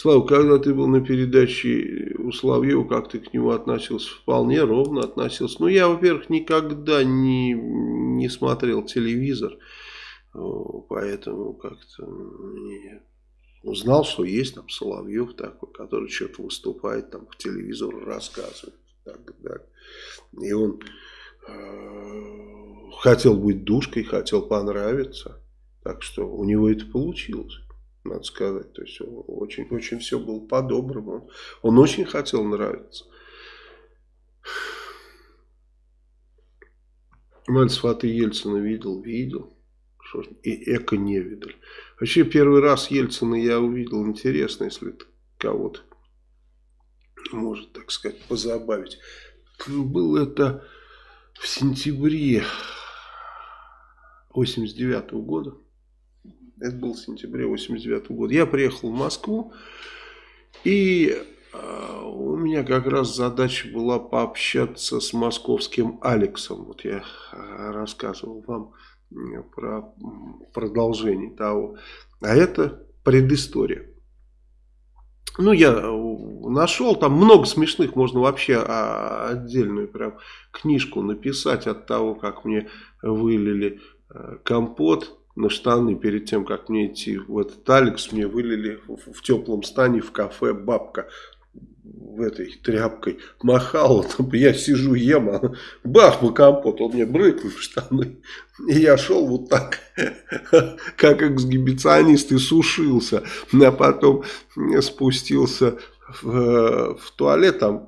Слава, когда ты был на передаче у Славьева, как ты к нему относился? Вполне ровно относился. Ну, я, во-первых, никогда не, не смотрел телевизор, поэтому как-то. Узнал, что есть там Соловьев такой, который что-то выступает, там по телевизору рассказывает. Так, так. И он э, хотел быть душкой, хотел понравиться. Так что у него это получилось надо сказать. То есть очень, очень все было по-доброму. Он очень хотел нравиться. Мальцев, а ты Ельцина видел? Видел. И Эко не видел. Вообще первый раз Ельцина я увидел. Интересно, если кого-то может, так сказать, позабавить. Было это в сентябре 89 -го года. Это был в сентябре 89 года. Я приехал в Москву. И э, у меня как раз задача была пообщаться с московским Алексом. Вот я э, рассказывал вам про продолжение того. А это предыстория. Ну, я э, нашел, там много смешных, можно вообще а, отдельную прям книжку написать от того, как мне вылили компот на штаны перед тем, как мне идти в этот Алекс, мне вылили в, в теплом стане в кафе бабка этой тряпкой махала, там, я сижу, ем, а бах, бы компот, он мне брыкнул в штаны. И я шел вот так, как эксгибиционист, и сушился. А потом спустился в, в туалет, там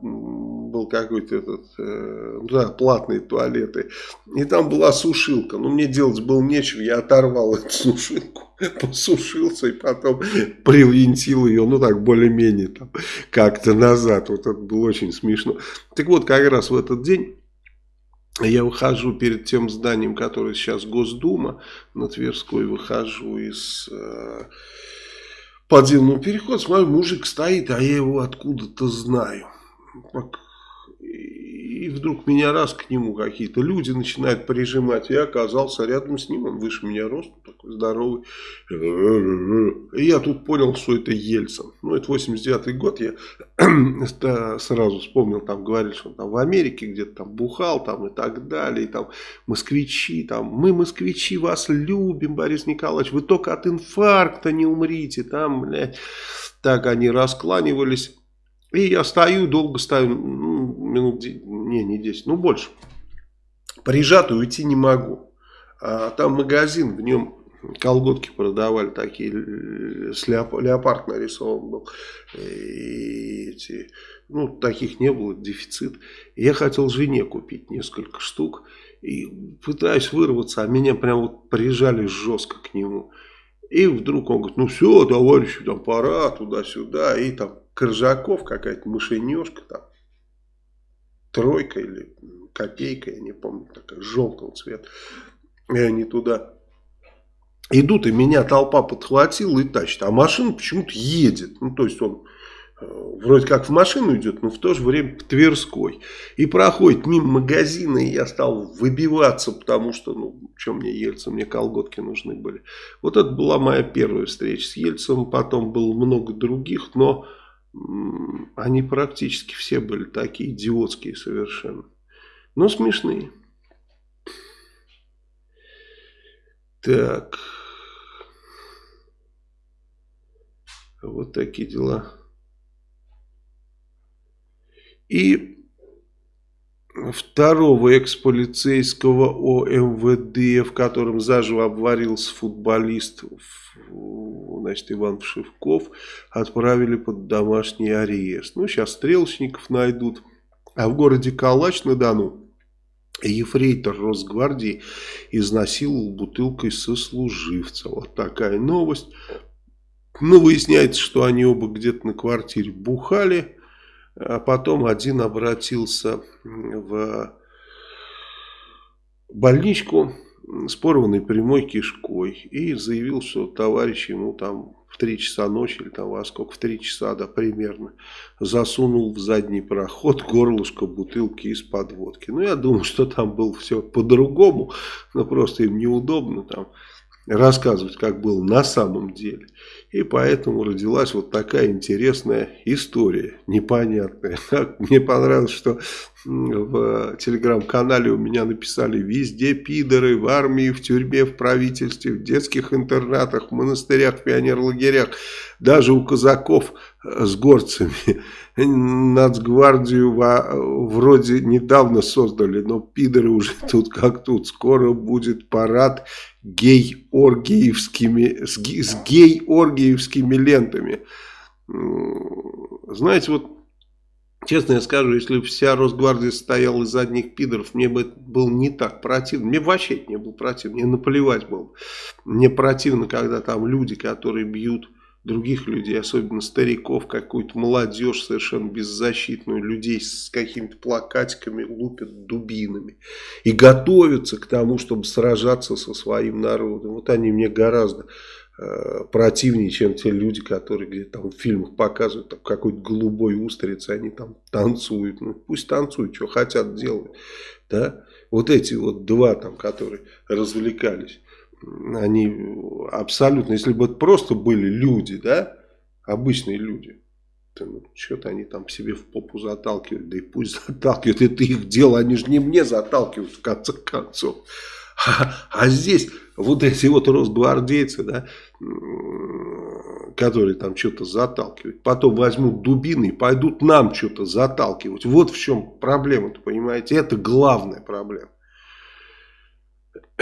был какой-то этот, э, да, платные туалеты, и там была сушилка, но мне делать было нечего, я оторвал эту сушилку, посушился и потом привинтил ее, ну так, более-менее там, как-то назад, вот это было очень смешно. Так вот, как раз в этот день я выхожу перед тем зданием, которое сейчас Госдума, на Тверской, выхожу из... Э, подземного перехода, смотрю, мужик стоит, а я его откуда-то знаю. И вдруг меня раз к нему какие-то люди начинают прижимать. Я оказался рядом с ним, он выше меня рост, такой здоровый. И я тут понял, что это Ельцин. Ну, это 89 год, я сразу вспомнил, там говорили, что он там в Америке где-то там бухал там и так далее. И там москвичи, там, мы москвичи вас любим, Борис Николаевич, вы только от инфаркта не умрите. Там, блядь, так они раскланивались. И я стою, долго стою, ну, минут, не, не 10, ну больше. Прижатый уйти не могу. А там магазин, в нем колготки продавали такие, с леоп, леопард нарисован был. И эти, ну, таких не было, дефицит. Я хотел жене купить несколько штук. И пытаюсь вырваться, а меня прям вот прижали жестко к нему. И вдруг он говорит, ну все, товарищи, там пора, туда-сюда. И там Коржаков какая-то мышенежка там. Тройка или копейка, я не помню, такая желтого цвета. И они туда идут, и меня толпа подхватила и тащит. А машина почему-то едет. Ну, то есть он э, вроде как в машину идет, но в то же время по Тверской. И проходит мимо магазина, и я стал выбиваться, потому что, ну, что мне Ельцин, мне колготки нужны были. Вот это была моя первая встреча с Ельцем, потом было много других, но они практически все были такие идиотские совершенно. Но смешные. Так. Вот такие дела. И второго экс-полицейского ОМВД, в котором заживо обварился футболист значит, Иван Пшивков, отправили под домашний арест. Ну, сейчас стрелочников найдут. А в городе Калач-на-Дону ефрейтор Росгвардии изнасиловал бутылкой сослуживца. Вот такая новость. Ну, выясняется, что они оба где-то на квартире бухали. А потом один обратился в больничку с порванной прямой кишкой и заявил, что товарищ ему там в 3 часа ночи или там во сколько, в 3 часа, да, примерно, засунул в задний проход горлышко бутылки из-под водки. Ну, я думаю, что там было все по-другому, но просто им неудобно там рассказывать, как было на самом деле. И поэтому родилась вот такая интересная история, непонятная. Мне понравилось, что в телеграм-канале у меня написали «Везде пидоры, в армии, в тюрьме, в правительстве, в детских интернатах, в монастырях, в пионерлагерях, даже у казаков с горцами». Нацгвардию вроде недавно создали, но пидоры уже тут как тут. Скоро будет парад гей-оргиевскими, с гей-оргиевскими лентами. Знаете, вот Честно я скажу, если бы вся Росгвардия состояла из одних пидоров, мне бы было не так противно. Мне вообще не было противно, мне наплевать было. Мне противно, когда там люди, которые бьют других людей, особенно стариков, какую-то молодежь совершенно беззащитную, людей с какими-то плакатиками лупят дубинами и готовятся к тому, чтобы сражаться со своим народом. Вот они мне гораздо э, противнее, чем те люди, которые где-то там в фильмах показывают, там какой-то голубой устриц, они там танцуют. Ну, пусть танцуют, что хотят делать. Да? Вот эти вот два там, которые развлекались они абсолютно, если бы это просто были люди, да, обычные люди, то ну, что-то они там себе в попу заталкивают, да и пусть заталкивают, это их дело, они же не мне заталкивают в конце концов. А, а здесь вот эти вот росгвардейцы, да, которые там что-то заталкивают, потом возьмут дубины и пойдут нам что-то заталкивать. Вот в чем проблема-то, понимаете, это главная проблема.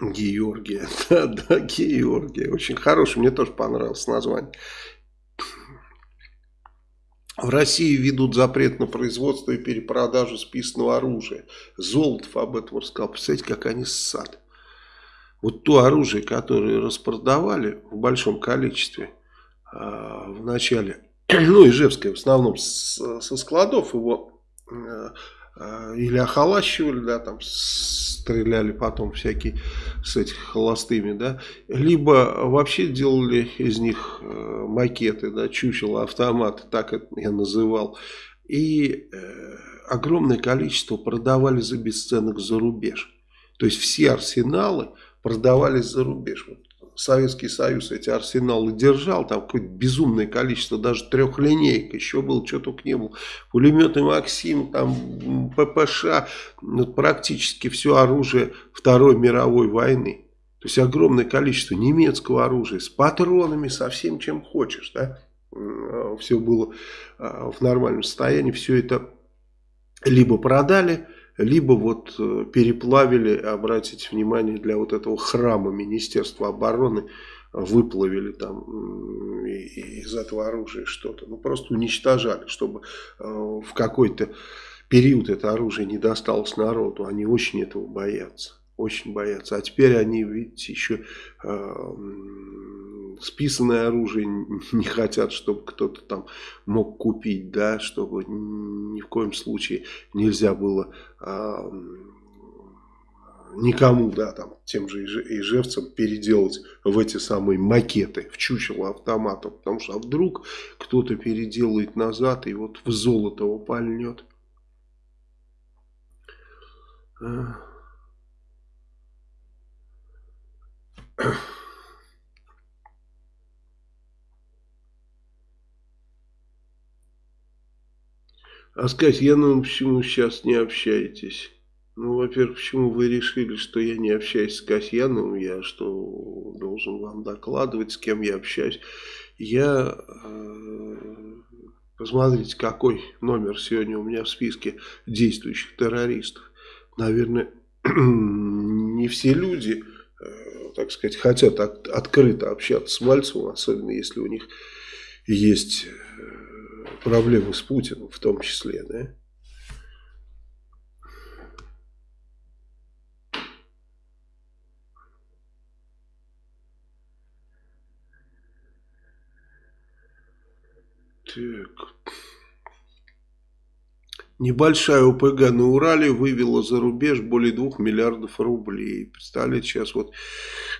Георгия. Да, да, Георгия. Очень хороший, мне тоже понравилось название. В России ведут запрет на производство и перепродажу списанного оружия. Золотов об этом рассказал. Представляете, как они ссад. Вот то оружие, которое распродавали в большом количестве э, в начале, ну, Ижевское в основном со складов его э, э, или охолащивали, да, там стреляли потом всякие с этих холостыми, да, либо вообще делали из них э, макеты, да, чучело, автоматы, так это я называл, и э, огромное количество продавали за бесценок за рубеж. То есть все арсеналы продавались за рубеж. Вот Советский Союз эти арсеналы держал, там какое-то безумное количество, даже трехлинейка, еще был, что только не было, пулеметы Максим, там ППШ, ну, практически все оружие Второй мировой войны. То есть огромное количество немецкого оружия с патронами, со всем чем хочешь, да, все было а, в нормальном состоянии, все это либо продали, либо вот э, переплавили, обратите внимание, для вот этого храма Министерства обороны, выплавили там из этого оружия что-то. Ну, просто уничтожали, чтобы э, в какой-то период это оружие не досталось народу. Они очень этого боятся. Очень боятся. А теперь они, видите, еще э, списанное оружие не хотят, чтобы кто-то там мог купить, да, чтобы ни в коем случае нельзя было э, никому, да, там, тем же ижевцам переделать в эти самые макеты, в чучело автоматов, потому что а вдруг кто-то переделает назад и вот в золото его пальнет. А сказать, я ну почему сейчас не общаетесь? Ну, во-первых, почему вы решили, что я не общаюсь с Касьяновым? Я что, должен вам докладывать, с кем я общаюсь? Я э, Посмотрите, какой номер сегодня у меня в списке действующих террористов. Наверное, не все люди, э, так сказать, хотят от, открыто общаться с Мальцевым, особенно если у них есть проблемы с Путиным в том числе, да? Так. Небольшая ОПГ на Урале вывела за рубеж более 2 миллиардов рублей. Представляете, сейчас вот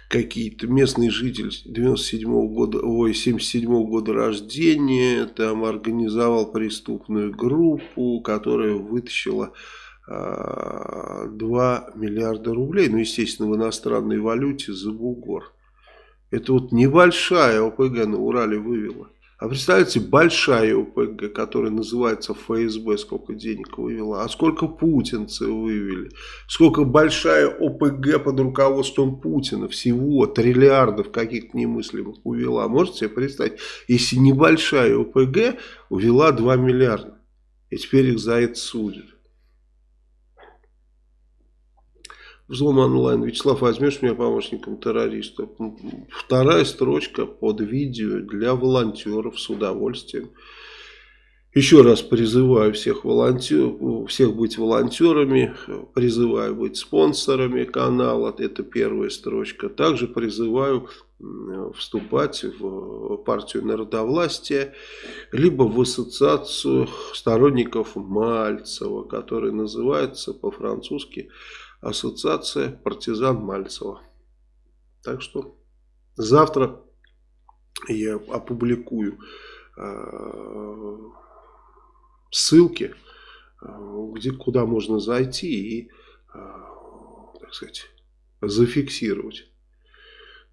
какие-то местные жители 97 -го года, ой, 77 -го года рождения там организовал преступную группу, которая вытащила 2 а, миллиарда рублей, ну, естественно, в иностранной валюте за бугор. Это вот небольшая ОПГ на Урале вывела. А представляете, большая ОПГ, которая называется ФСБ, сколько денег вывела, а сколько путинцы вывели, сколько большая ОПГ под руководством Путина, всего триллиардов каких-то немыслимых увела. Можете себе представить, если небольшая ОПГ увела 2 миллиарда, и теперь их за это судят. Взлом онлайн. Вячеслав, возьмешь меня помощником террориста? Вторая строчка под видео для волонтеров с удовольствием. Еще раз призываю всех, волонтер, всех быть волонтерами, призываю быть спонсорами канала, это первая строчка. Также призываю вступать в партию народовластия, либо в ассоциацию сторонников Мальцева, которая называется по-французски Ассоциация партизан Мальцева. Так что завтра я опубликую э, ссылки, э, где, куда можно зайти и, э, так сказать, зафиксировать.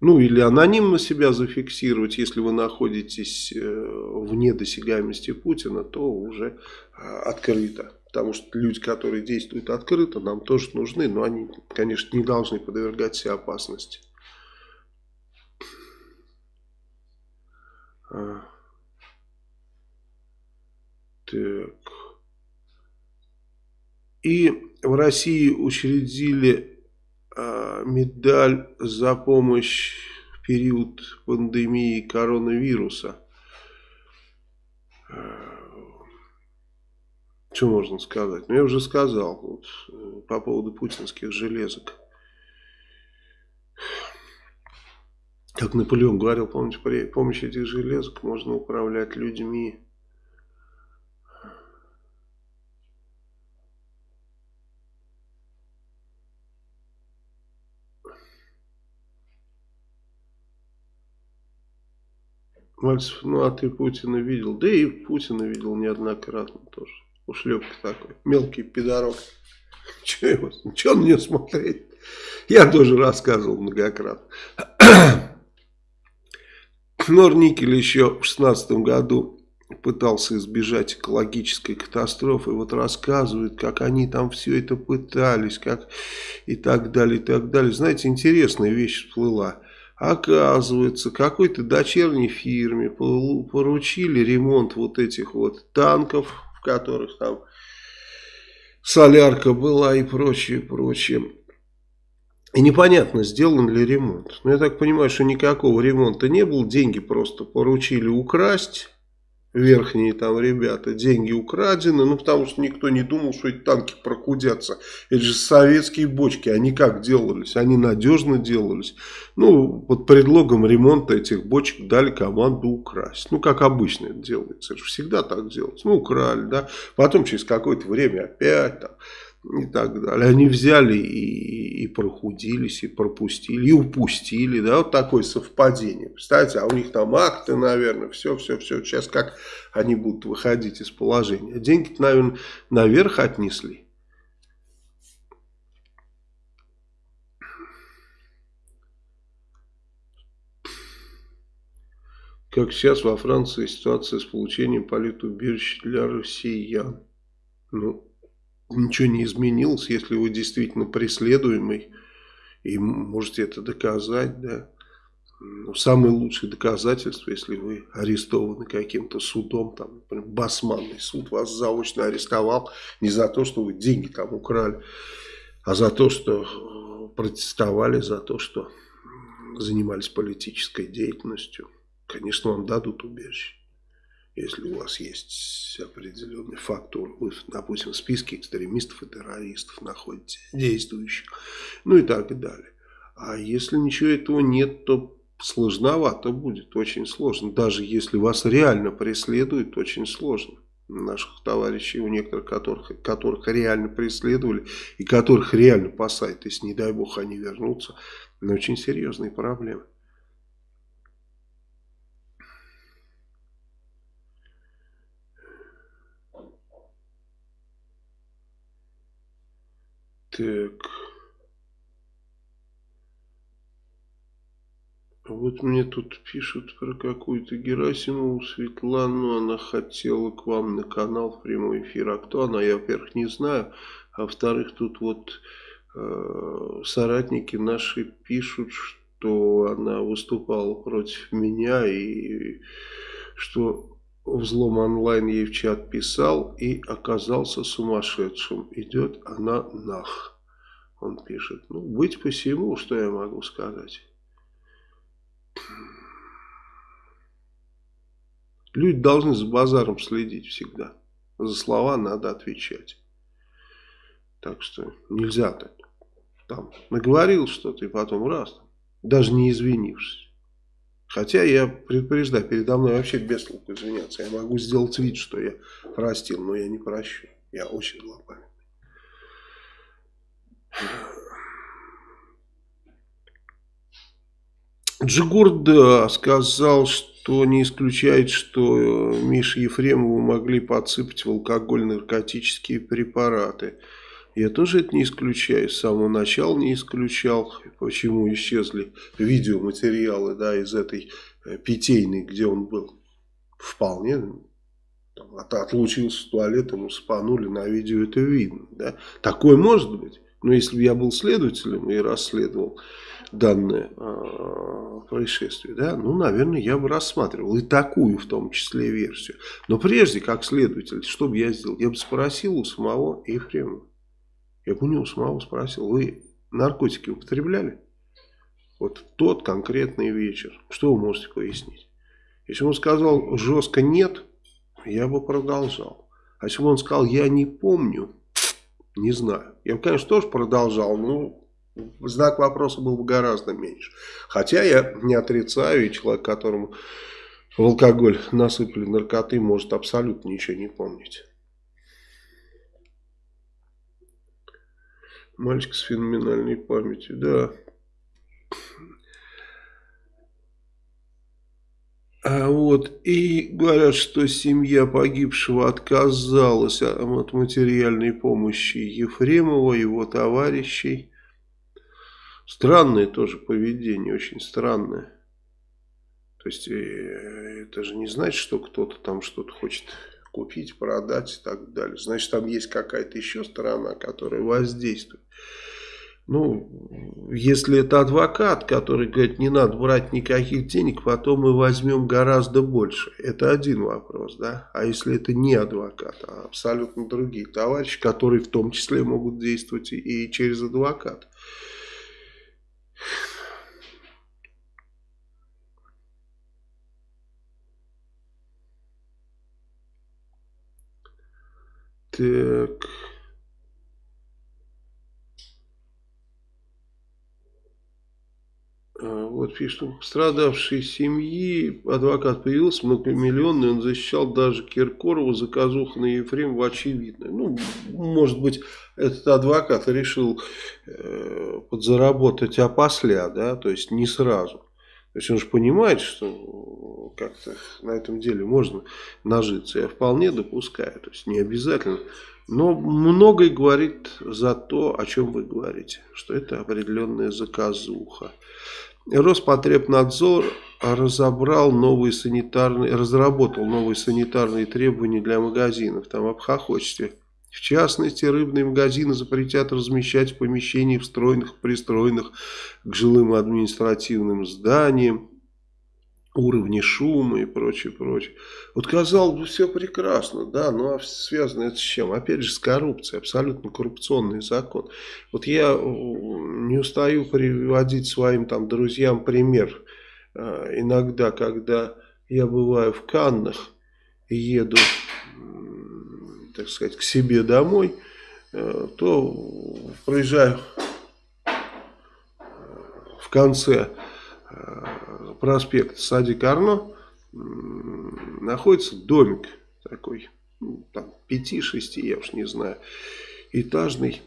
Ну, или анонимно себя зафиксировать, если вы находитесь вне досягаемости Путина, то уже открыто. Потому что люди, которые действуют открыто, нам тоже нужны, но они, конечно, не должны подвергать себя опасности. А. Так. И в России учредили а, медаль за помощь в период пандемии коронавируса. А. Что можно сказать? Ну, я уже сказал вот, э, по поводу путинских железок. Как Наполеон говорил, помните, при помощи этих железок можно управлять людьми. Мальцев, ну а ты Путина видел? Да и Путина видел неоднократно тоже. Ушлепка такой, мелкий пидорок. Че его, че на нее смотреть? Я тоже рассказывал многократно. Норникель еще в шестнадцатом году пытался избежать экологической катастрофы. Вот рассказывают, как они там все это пытались, как и так далее, и так далее. Знаете, интересная вещь всплыла. Оказывается, какой-то дочерней фирме поручили ремонт вот этих вот танков, в которых там солярка была и прочее, прочее. И непонятно, сделан ли ремонт. Но я так понимаю, что никакого ремонта не было. Деньги просто поручили украсть верхние там ребята, деньги украдены, ну потому что никто не думал, что эти танки прокудятся. Это же советские бочки, они как делались? Они надежно делались. Ну, под предлогом ремонта этих бочек дали команду украсть. Ну, как обычно это делается, это же всегда так делается. Ну, украли, да, потом через какое-то время опять там и так далее. Они взяли и, и прохудились, и пропустили, и упустили, да, вот такое совпадение. Представляете, а у них там акты, наверное, все, все, все. Сейчас как они будут выходить из положения. деньги наверное, наверх отнесли. Как сейчас во Франции ситуация с получением политубежища для россиян. Ну, ничего не изменилось, если вы действительно преследуемый и можете это доказать, да. ну, самое лучшее доказательство, если вы арестованы каким-то судом, там, например, басманный суд вас заочно арестовал не за то, что вы деньги там украли, а за то, что э, протестовали, за то, что занимались политической деятельностью. Конечно, вам дадут убежище, если у вас есть определенный фактор. Вы, допустим, в списке экстремистов и террористов находитесь, действующих, ну и так далее. А если ничего этого нет, то сложновато будет, очень сложно. Даже если вас реально преследуют, очень сложно. Наших товарищей, у некоторых, которых, которых реально преследовали и которых реально посадят, если, не дай бог, они вернутся, но очень серьезные проблемы. Так... Вот мне тут пишут про какую-то Герасимову Светлану. Она хотела к вам на канал в прямой эфир. А кто она, я, во-первых, не знаю. А во-вторых, тут вот э, соратники наши пишут, что она выступала против меня и что взлом онлайн ей в чат писал и оказался сумасшедшим. Идет она нах. Он пишет. Ну, быть посему, что я могу сказать. Люди должны за базаром следить всегда. За слова надо отвечать. Так что нельзя так. Там наговорил что-то и потом раз, даже не извинившись. Хотя я предупреждаю, передо мной вообще без толку извиняться. Я могу сделать вид, что я простил, но я не прощу. Я очень злопамятный. Джигурда сказал, что не исключает, что Мише Ефремову могли подсыпать в алкоголь наркотические препараты. Я тоже это не исключаю, с самого начала не исключал, почему исчезли видеоматериалы да, из этой э, питейной, где он был. Вполне там, отлучился в туалет, ему спанули, на видео это видно. Да? Такое может быть. Но если бы я был следователем и расследовал данное э, происшествие, да, ну, наверное, я бы рассматривал и такую в том числе версию. Но прежде, как следователь, что бы я сделал? Я бы спросил у самого Ефремова. Я бы у него самого спросил, вы наркотики употребляли? Вот тот конкретный вечер. Что вы можете пояснить? Если он сказал жестко нет, я бы продолжал. А если бы он сказал я не помню, не знаю. Я бы, конечно, тоже продолжал, но знак вопроса был бы гораздо меньше. Хотя я не отрицаю, и человек, которому в алкоголь насыпали наркоты, может абсолютно ничего не помнить. Мальчик с феноменальной памятью, да. А вот, и говорят, что семья погибшего отказалась от материальной помощи Ефремова, его товарищей. Странное тоже поведение, очень странное. То есть, э, это же не значит, что кто-то там что-то хочет купить, продать и так далее. Значит, там есть какая-то еще сторона, которая воздействует. Ну, если это адвокат, который говорит, не надо брать никаких денег, потом мы возьмем гораздо больше. Это один вопрос, да. А если это не адвокат, а абсолютно другие товарищи, которые в том числе могут действовать и через адвоката. Так. А, вот пишет, пострадавшей семьи адвокат появился многомиллионный, он защищал даже Киркорова, заказуха на Ефремова очевидно. Ну, может быть, этот адвокат решил э, подзаработать опосля, да, то есть не сразу. То есть он же понимает, что как-то на этом деле можно нажиться. Я вполне допускаю, то есть не обязательно. Но многое говорит за то, о чем вы говорите, что это определенная заказуха. Роспотребнадзор разобрал новые санитарные, разработал новые санитарные требования для магазинов. Там обхохочете В частности, рыбные магазины запретят размещать в помещениях, встроенных, пристроенных к жилым административным зданиям, уровни шума и прочее, прочее. Вот казалось бы, все прекрасно, да, но а связано это с чем? Опять же, с коррупцией, абсолютно коррупционный закон. Вот я э, не устаю приводить своим там друзьям пример. Э, иногда, когда я бываю в Каннах еду, так сказать, к себе домой, э, то проезжаю в конце проспект Садик Арно находится домик такой, ну, там 5-6, я уж не знаю, этажный,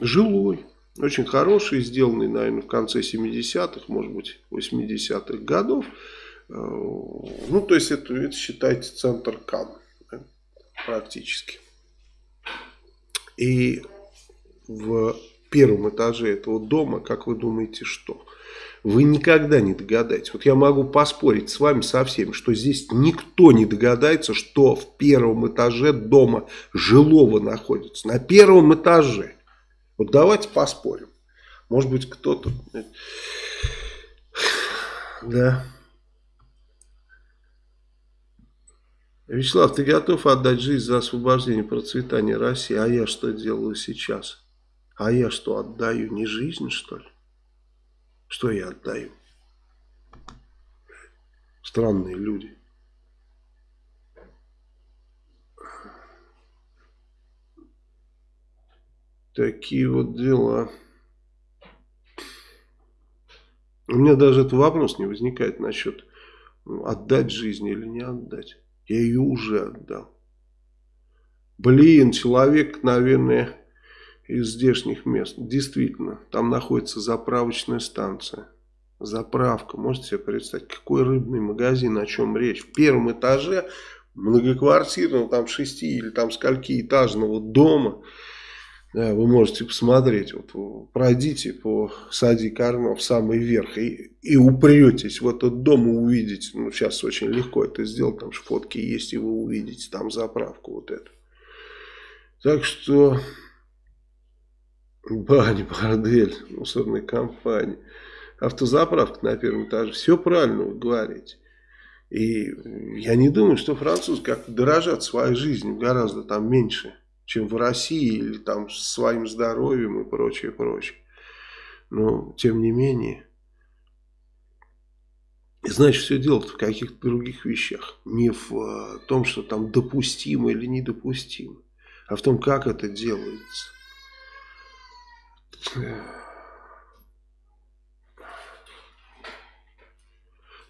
жилой, очень хороший, сделанный, наверное, в конце 70-х, может быть, 80-х годов. Э, ну, то есть, это, это считается центр да, практически. И в первом этаже этого дома, как вы думаете, что? Вы никогда не догадаетесь. Вот я могу поспорить с вами со всеми, что здесь никто не догадается, что в первом этаже дома жилого находится. На первом этаже. Вот давайте поспорим. Может быть кто-то... Да. Вячеслав, ты готов отдать жизнь за освобождение процветания России? А я что делаю сейчас? А я что, отдаю не жизнь, что ли? Что я отдаю? Странные люди. Такие вот дела. У меня даже этот вопрос не возникает насчет ну, отдать жизнь или не отдать. Я ее уже отдал. Блин, человек, наверное, из здешних мест. Действительно, там находится заправочная станция. Заправка. Можете себе представить, какой рыбный магазин, о чем речь. В первом этаже многоквартирного, там шести или там скольки этажного дома. Да, вы можете посмотреть, вот пройдите по Сади Карно в самый верх и, и упретесь в этот дом и увидите, ну сейчас очень легко это сделать, там же фотки есть и вы увидите там заправку вот эту. Так что Баня, бордель, мусорная компания, автозаправка на первом этаже. Все правильно вы говорите. И я не думаю, что французы как-то дорожат своей жизнью гораздо там меньше, чем в России или там своим здоровьем и прочее, прочее. Но, тем не менее, значит, все дело в каких-то других вещах. Не в э, том, что там допустимо или недопустимо, а в том, как это делается.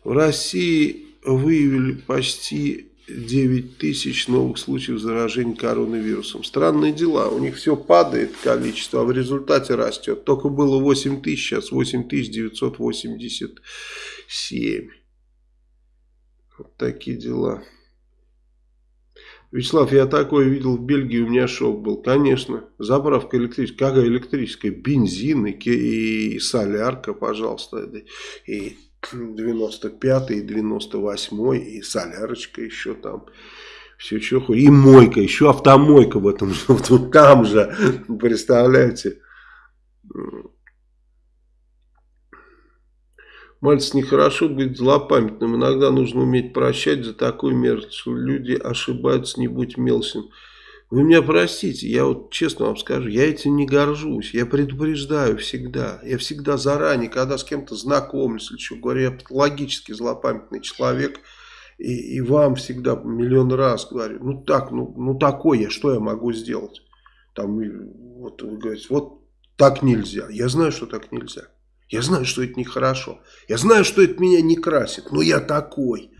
В России выявили почти 9 тысяч новых случаев заражения коронавирусом. Странные дела, у них все падает количество, а в результате растет. Только было 8 тысяч, сейчас 8 тысяч 987. Вот такие дела. Вячеслав, я такое видел в Бельгии, у меня шок был. Конечно, заправка электрическая. Какая электрическая? Бензин и, и солярка, пожалуйста. И 95-й, и 98-й, и солярочка еще там. Все что И мойка, еще автомойка в этом же, там же, представляете. Мальцев, нехорошо быть злопамятным. Иногда нужно уметь прощать за такую мерзость. Люди ошибаются, не будь мелочным. Вы меня простите, я вот честно вам скажу, я этим не горжусь. Я предупреждаю всегда. Я всегда заранее, когда с кем-то знакомлюсь, или что говорю, я патологически злопамятный человек. И, и вам всегда миллион раз говорю, ну так, ну, ну такой я, что я могу сделать? Там, вот вы говорите, вот так нельзя. Я знаю, что так нельзя. Я знаю, что это нехорошо. Я знаю, что это меня не красит. Но я такой.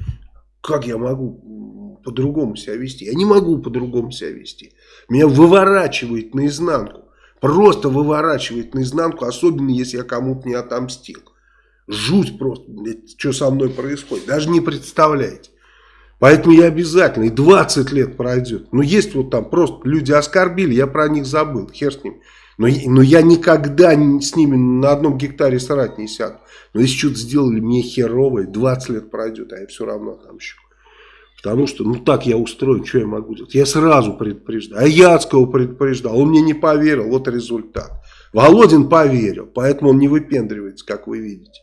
Как я могу по-другому себя вести? Я не могу по-другому себя вести. Меня выворачивает наизнанку. Просто выворачивает наизнанку. Особенно, если я кому-то не отомстил. Жуть просто. Что со мной происходит. Даже не представляете. Поэтому я обязательно, и 20 лет пройдет. Но есть вот там просто люди оскорбили, я про них забыл, хер с ними. Но, но я никогда с ними на одном гектаре срать не сяду. Но если что-то сделали мне херовое, 20 лет пройдет, а я все равно отомщу. Потому что, ну так я устроен, что я могу делать? Я сразу предупреждал. А Яцкого предупреждал, он мне не поверил, вот результат. Володин поверил, поэтому он не выпендривается, как вы видите.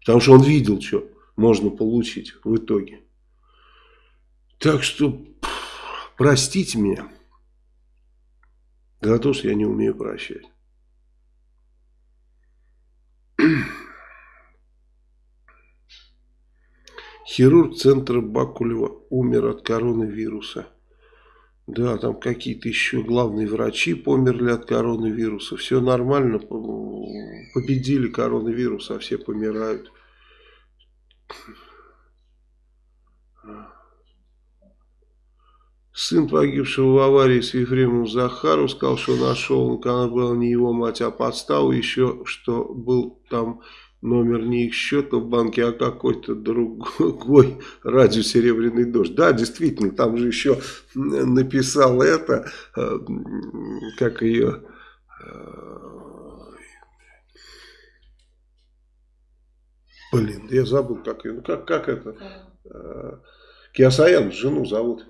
Потому что он видел, что можно получить в итоге. Так что, простите меня за то, что я не умею прощать. Хирург центра Бакулева умер от коронавируса. Да, там какие-то еще главные врачи померли от коронавируса. Все нормально, победили коронавирус, а все помирают. Сын погибшего в аварии с Ефремом Захаров сказал, что нашел, она была не его мать, а подставу еще, что был там номер не их счета в банке, а какой-то другой радио «Серебряный дождь». Да, действительно, там же еще написал это, э, как ее... Э, блин, я забыл, как ее... Ну, как, как это? Э, Киасаян, жену зовут.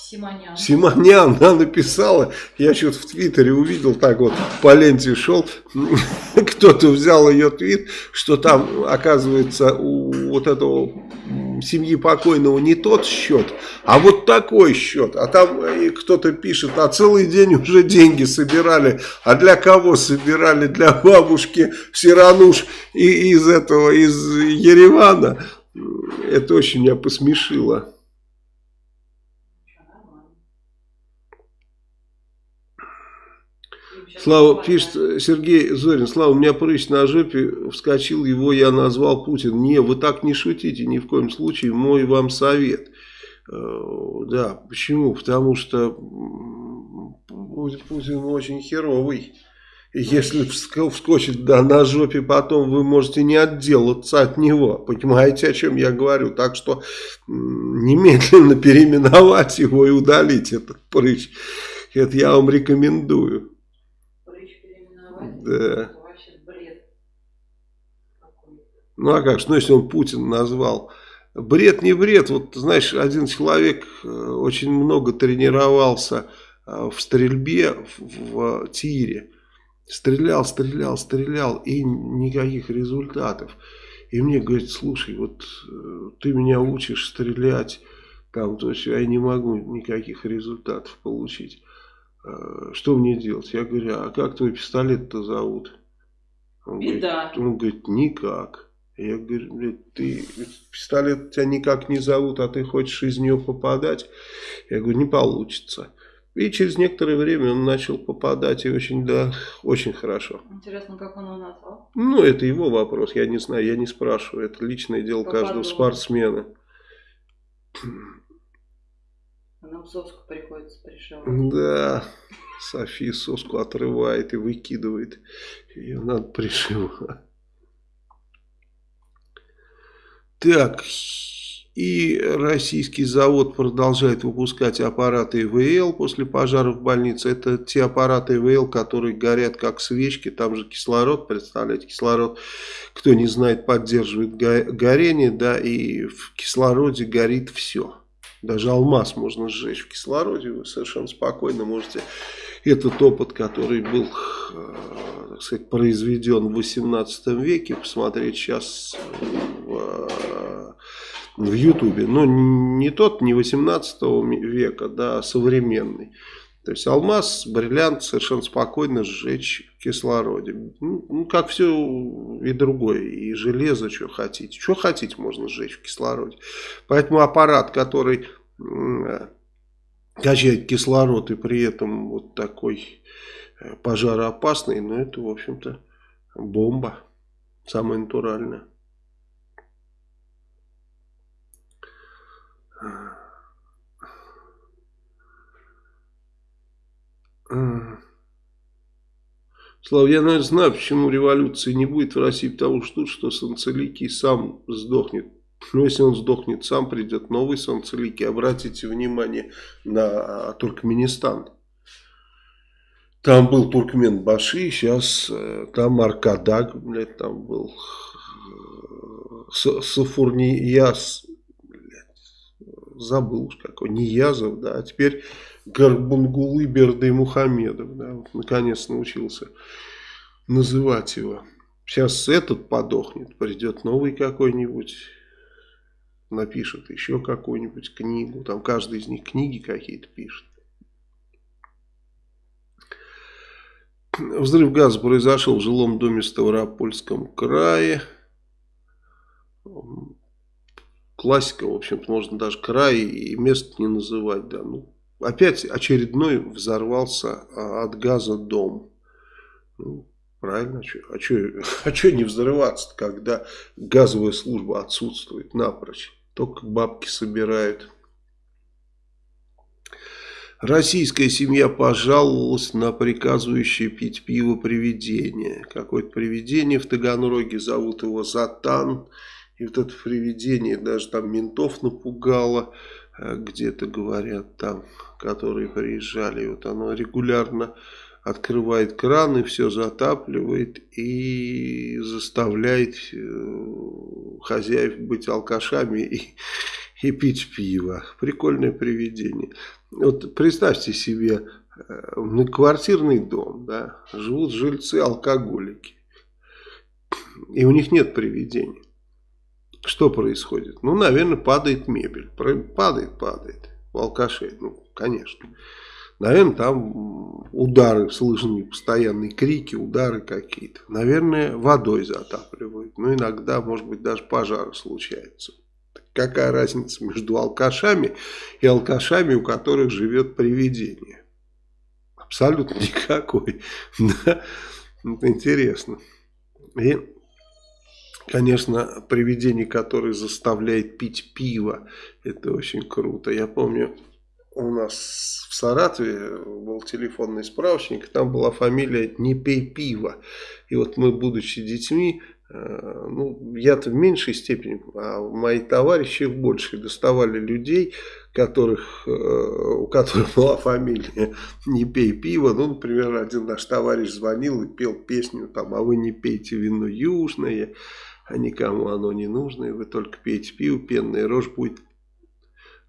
Симонян. Симонян, она написала, я что-то в Твиттере увидел, так вот по ленте шел, кто-то взял ее твит, что там, оказывается, у вот этого семьи покойного не тот счет, а вот такой счет. А там кто-то пишет, а целый день уже деньги собирали. А для кого собирали? Для бабушки Сирануш и из этого, из Еревана. Это очень меня посмешило. Слава, пишет Сергей Зорин, Слава, у меня прыщ на жопе, вскочил его, я назвал Путин. Не, вы так не шутите ни в коем случае, мой вам совет. Э, да, почему? Потому что Путин очень херовый. Если вскочит да, на жопе, потом вы можете не отделаться от него. Понимаете, о чем я говорю? Так что немедленно переименовать его и удалить этот прыщ. Это я вам рекомендую. Да. Ну а как, ну если он Путин назвал. Бред не бред. Вот знаешь, один человек э, очень много тренировался э, в стрельбе в, в тире. Стрелял, стрелял, стрелял и никаких результатов. И мне говорит, слушай, вот э, ты меня учишь стрелять, там, то есть я не могу никаких результатов получить. Э, что мне делать? Я говорю, а как твой пистолет-то зовут? Он Беда. Говорит, он говорит, никак. Я говорю, блядь, ты, пистолет тебя никак не зовут, а ты хочешь из нее попадать? Я говорю, не получится. И через некоторое время он начал попадать, и очень, да, очень хорошо. Интересно, как он его назвал? Ну, это его вопрос, я не знаю, я не спрашиваю. Это личное дело Попаду. каждого спортсмена. Нам соску приходится пришивать. Да, София соску отрывает и выкидывает. Ее надо пришивать. Так, и российский завод продолжает выпускать аппараты ИВЛ после пожара в больнице. Это те аппараты ИВЛ, которые горят как свечки. Там же кислород, представляете, кислород, кто не знает, поддерживает горение, да, и в кислороде горит все. Даже алмаз можно сжечь в кислороде, вы совершенно спокойно можете этот опыт, который был э, так сказать, произведен в 18 веке, посмотреть сейчас в, в Ютубе. Но не тот, не 18 века, да, а современный. То есть алмаз, бриллиант совершенно спокойно сжечь в кислороде. Ну, ну, как все и другое. И железо, что хотите. Что хотите можно сжечь в кислороде. Поэтому аппарат, который качает кислород и при этом вот такой э, пожароопасный, ну, это, в общем-то, бомба. Самая натуральная. Наверное, знаю, почему революции не будет в России, потому что, что Санцеликий сам сдохнет. Но если он сдохнет сам, придет новый Санцеликий. Обратите внимание на Туркменистан. Там был Туркмен Баши, сейчас э, там Аркадаг, блядь, там был э, Сафурнияс, забыл уж какой, Ниязов, да, а теперь Горбунгулы Берды Мухамедов, да, вот наконец научился называть его. Сейчас этот подохнет, придет новый какой-нибудь, напишет еще какую-нибудь книгу, там каждый из них книги какие-то пишет. Взрыв газа произошел в жилом доме в Ставропольском крае. Классика, в общем-то, можно даже край и место не называть. Да. Ну, опять очередной взорвался а, от газа дом. Ну, правильно, а что а а не взрываться, когда газовая служба отсутствует напрочь. Только бабки собирают. Российская семья пожаловалась на приказывающее пить пиво привидение. Какое-то привидение в Таганроге, зовут его Затан. И вот это привидение даже там ментов напугало, где-то говорят там, которые приезжали. Вот оно регулярно открывает кран и все затапливает и заставляет э, хозяев быть алкашами и, и пить пиво. Прикольное привидение. Вот представьте себе э, квартирный дом, да, живут жильцы-алкоголики, и у них нет привидений. Что происходит? Ну, наверное, падает мебель. Падает, падает. У алкашей, ну, конечно. Наверное, там удары слышны, постоянные крики, удары какие-то. Наверное, водой затапливают. Ну, иногда, может быть, даже пожары случаются. Какая разница между алкашами и алкашами, у которых живет привидение? Абсолютно никакой. Да? Это интересно. И, конечно, привидение, которое заставляет пить пиво, это очень круто. Я помню, у нас в Саратове был телефонный справочник, там была фамилия «Не пей пиво». И вот мы, будучи детьми, э, ну, я-то в меньшей степени, а мои товарищи в большей доставали людей, которых, э, у которых была фамилия «Не пей пиво». Ну, например, один наш товарищ звонил и пел песню там «А вы не пейте вино южное, а никому оно не нужно, и вы только пейте пиво, пенная рожь будет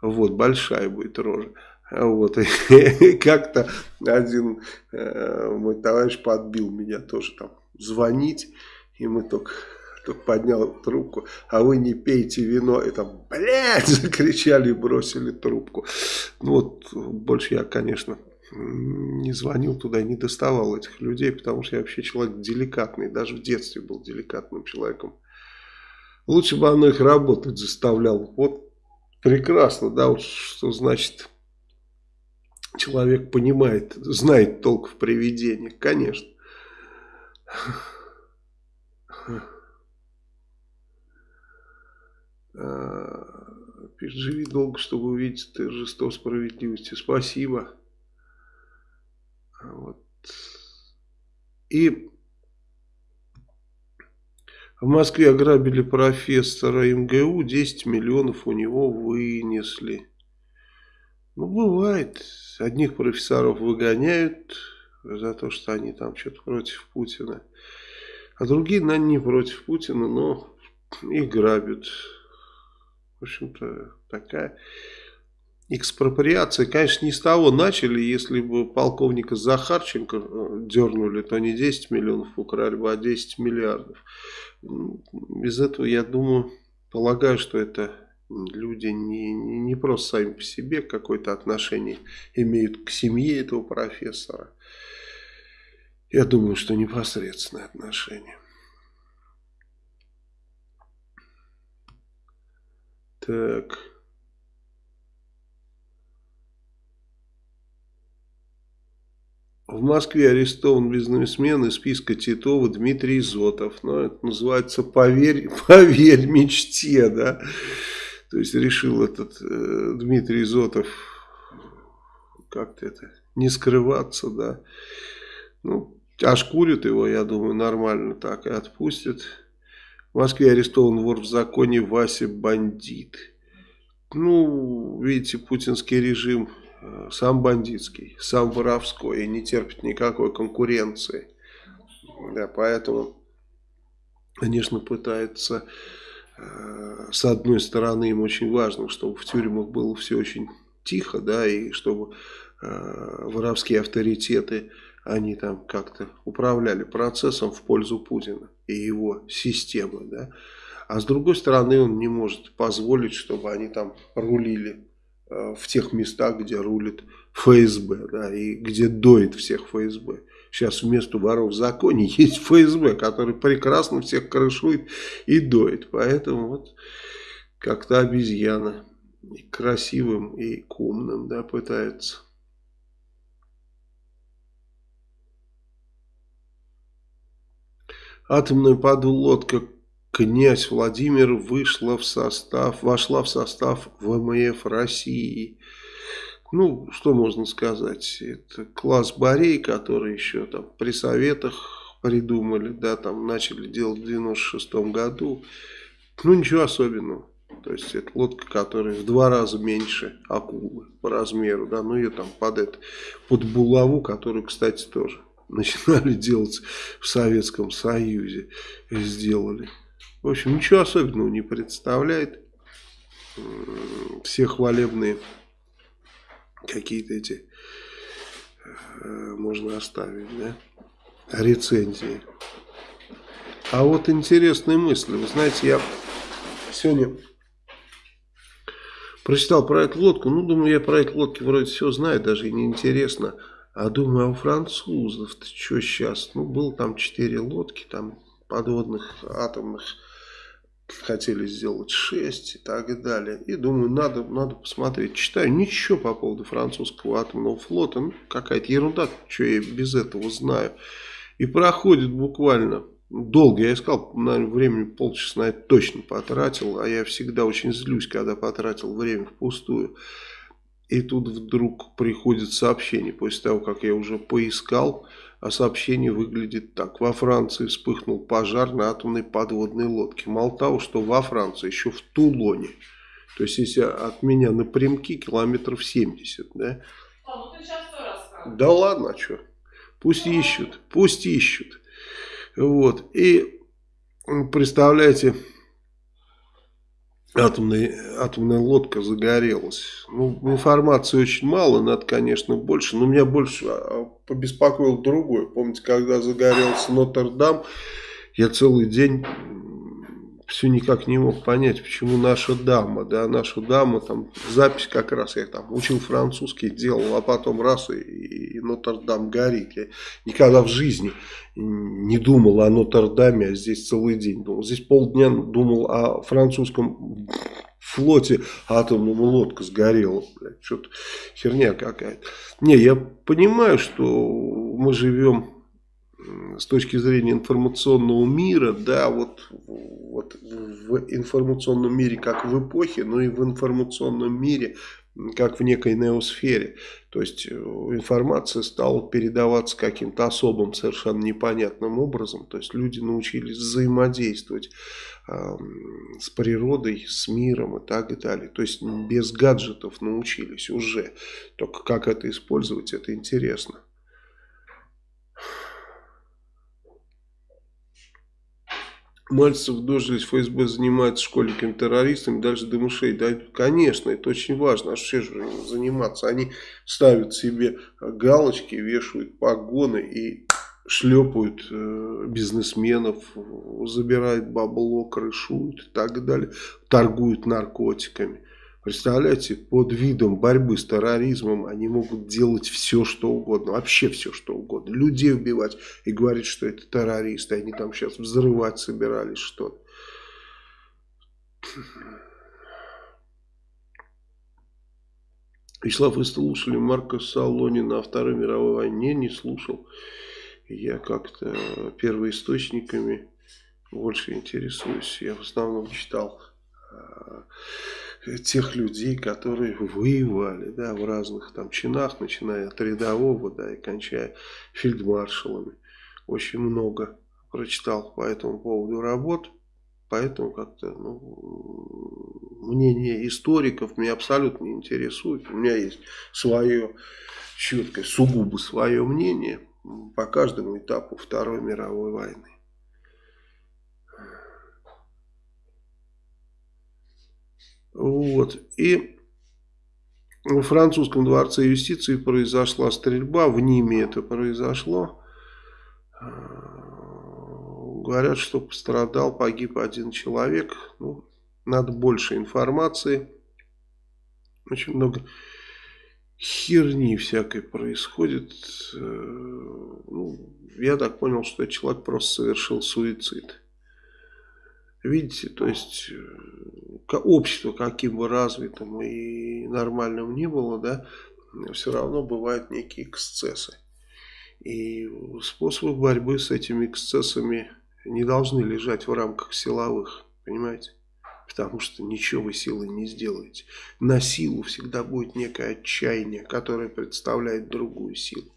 вот, большая будет рожа. Вот, как-то один э, мой товарищ подбил меня тоже там звонить, и мы только, только поднял трубку, а вы не пейте вино, и там, блядь, закричали и бросили трубку. Ну вот, больше я, конечно, не звонил туда, не доставал этих людей, потому что я вообще человек деликатный, даже в детстве был деликатным человеком. Лучше бы оно их работать заставляло. Вот Прекрасно, да, вот что значит человек понимает, знает толк в привидениях, конечно. А, пишет, живи долго, чтобы увидеть торжество справедливости. Спасибо. Вот. И в Москве ограбили профессора МГУ, 10 миллионов у него вынесли. Ну, бывает. Одних профессоров выгоняют за то, что они там что-то против Путина. А другие, наверное, не против Путина, но их грабят. В общем-то, такая экспроприация. Конечно, не с того начали. Если бы полковника Захарченко э, дернули, то не 10 миллионов украли бы, а 10 миллиардов. Из этого, я думаю, полагаю, что это люди не, не, не просто сами по себе какое-то отношение имеют к семье этого профессора. Я думаю, что непосредственное отношение. Так... В Москве арестован бизнесмен из списка Титова Дмитрий Зотов. Ну, это называется «Поверь, поверь мечте», да. То есть решил этот э, Дмитрий Зотов как-то это не скрываться, да. Ну, ошкурят его, я думаю, нормально так и отпустят. В Москве арестован вор в законе Вася Бандит. Ну, видите, путинский режим сам бандитский, сам воровской и не терпит никакой конкуренции. Да, поэтому, конечно, пытается э, с одной стороны, им очень важно, чтобы в тюрьмах было все очень тихо, да, и чтобы э, воровские авторитеты, они там как-то управляли процессом в пользу Путина и его системы, да. А с другой стороны, он не может позволить, чтобы они там рулили в тех местах, где рулит ФСБ, да, и где доит всех ФСБ. Сейчас вместо воров в законе есть ФСБ, который прекрасно всех крышует и доит. Поэтому вот как-то обезьяна и красивым, и умным, да, пытается. Атомная подлодка князь Владимир вышла в состав, вошла в состав ВМФ России. Ну, что можно сказать, это класс Борей, который еще там при советах придумали, да, там начали делать в 96 году. Ну, ничего особенного. То есть, это лодка, которая в два раза меньше акулы по размеру, да, ну, ее там под это, под булаву, которую, кстати, тоже начинали делать в Советском Союзе, сделали. В общем, ничего особенного не представляет. Все хвалебные какие-то эти э, можно оставить, да, рецензии. А вот интересные мысли. Вы знаете, я сегодня прочитал про эту лодку. Ну, думаю, я про эту лодки вроде все знаю, даже и не интересно. А думаю, а у французов-то что сейчас? Ну, было там четыре лодки, там подводных, атомных хотели сделать 6 и так далее. И думаю, надо, надо посмотреть. Читаю, ничего по поводу французского атомного флота. Ну, какая-то ерунда, что я без этого знаю. И проходит буквально долго. Я искал, наверное, времени полчаса на это точно потратил. А я всегда очень злюсь, когда потратил время впустую. И тут вдруг приходит сообщение, после того, как я уже поискал, сообщение выглядит так. Во Франции вспыхнул пожар на атомной подводной лодке. Мало того, что во Франции, еще в Тулоне. То есть, если от меня напрямки километров 70, да? А, ну ты сейчас Да ладно, а что? Пусть ищут, пусть ищут. Вот. И представляете, атомная, атомная лодка загорелась. Ну, информации очень мало, надо, конечно, больше. Но меня больше а, побеспокоил другой. Помните, когда загорелся Нотр-Дам, я целый день все никак не мог понять, почему наша дама, да, наша дама, там, запись как раз, я там учил французский, делал, а потом раз, и, и Нотр-Дам горит. Я никогда в жизни не думал о Нотр-Даме, а здесь целый день думал. Здесь полдня думал о французском флоте атомная лодка сгорела. Что-то херня какая-то. Не, я понимаю, что мы живем с точки зрения информационного мира, да, вот, вот в информационном мире как в эпохе, но и в информационном мире как в некой неосфере. То есть э, информация стала передаваться каким-то особым, совершенно непонятным образом. То есть люди научились взаимодействовать э, с природой, с миром и так и далее. То есть без гаджетов научились уже. Только как это использовать, это интересно. Мальцев дожились, ФСБ занимается школьниками-террористами, дальше до мышей. Да, конечно, это очень важно. А что же заниматься? Они ставят себе галочки, вешают погоны и шлепают э, бизнесменов, забирают бабло, крышуют и так далее, торгуют наркотиками. Представляете, под видом борьбы с терроризмом они могут делать все, что угодно. Вообще все, что угодно. Людей убивать и говорить, что это террористы. Они там сейчас взрывать собирались что-то. Вячеслав, вы слушали Марка Солонина о Второй мировой войне? Не слушал. Я как-то первоисточниками больше интересуюсь. Я в основном читал а, тех людей, которые воевали, да, в разных там чинах, начиная от рядового, да, и кончая фельдмаршалами. Очень много прочитал по этому поводу работ, поэтому как-то, ну, мнение историков меня абсолютно не интересует. У меня есть свое четкое, сугубо свое мнение по каждому этапу Второй мировой войны. Вот. И в французском дворце юстиции произошла стрельба, в Ниме это произошло. Говорят, что пострадал, погиб один человек. Ну, надо больше информации. Очень много херни всякой происходит. Э, ну, я так понял, что человек просто совершил суицид. Видите, то есть э, общество, каким бы развитым и нормальным ни было, да, все равно бывают некие эксцессы. И способы борьбы с этими эксцессами не должны лежать в рамках силовых, понимаете? Потому что ничего вы силой не сделаете. На силу всегда будет некое отчаяние, которое представляет другую силу.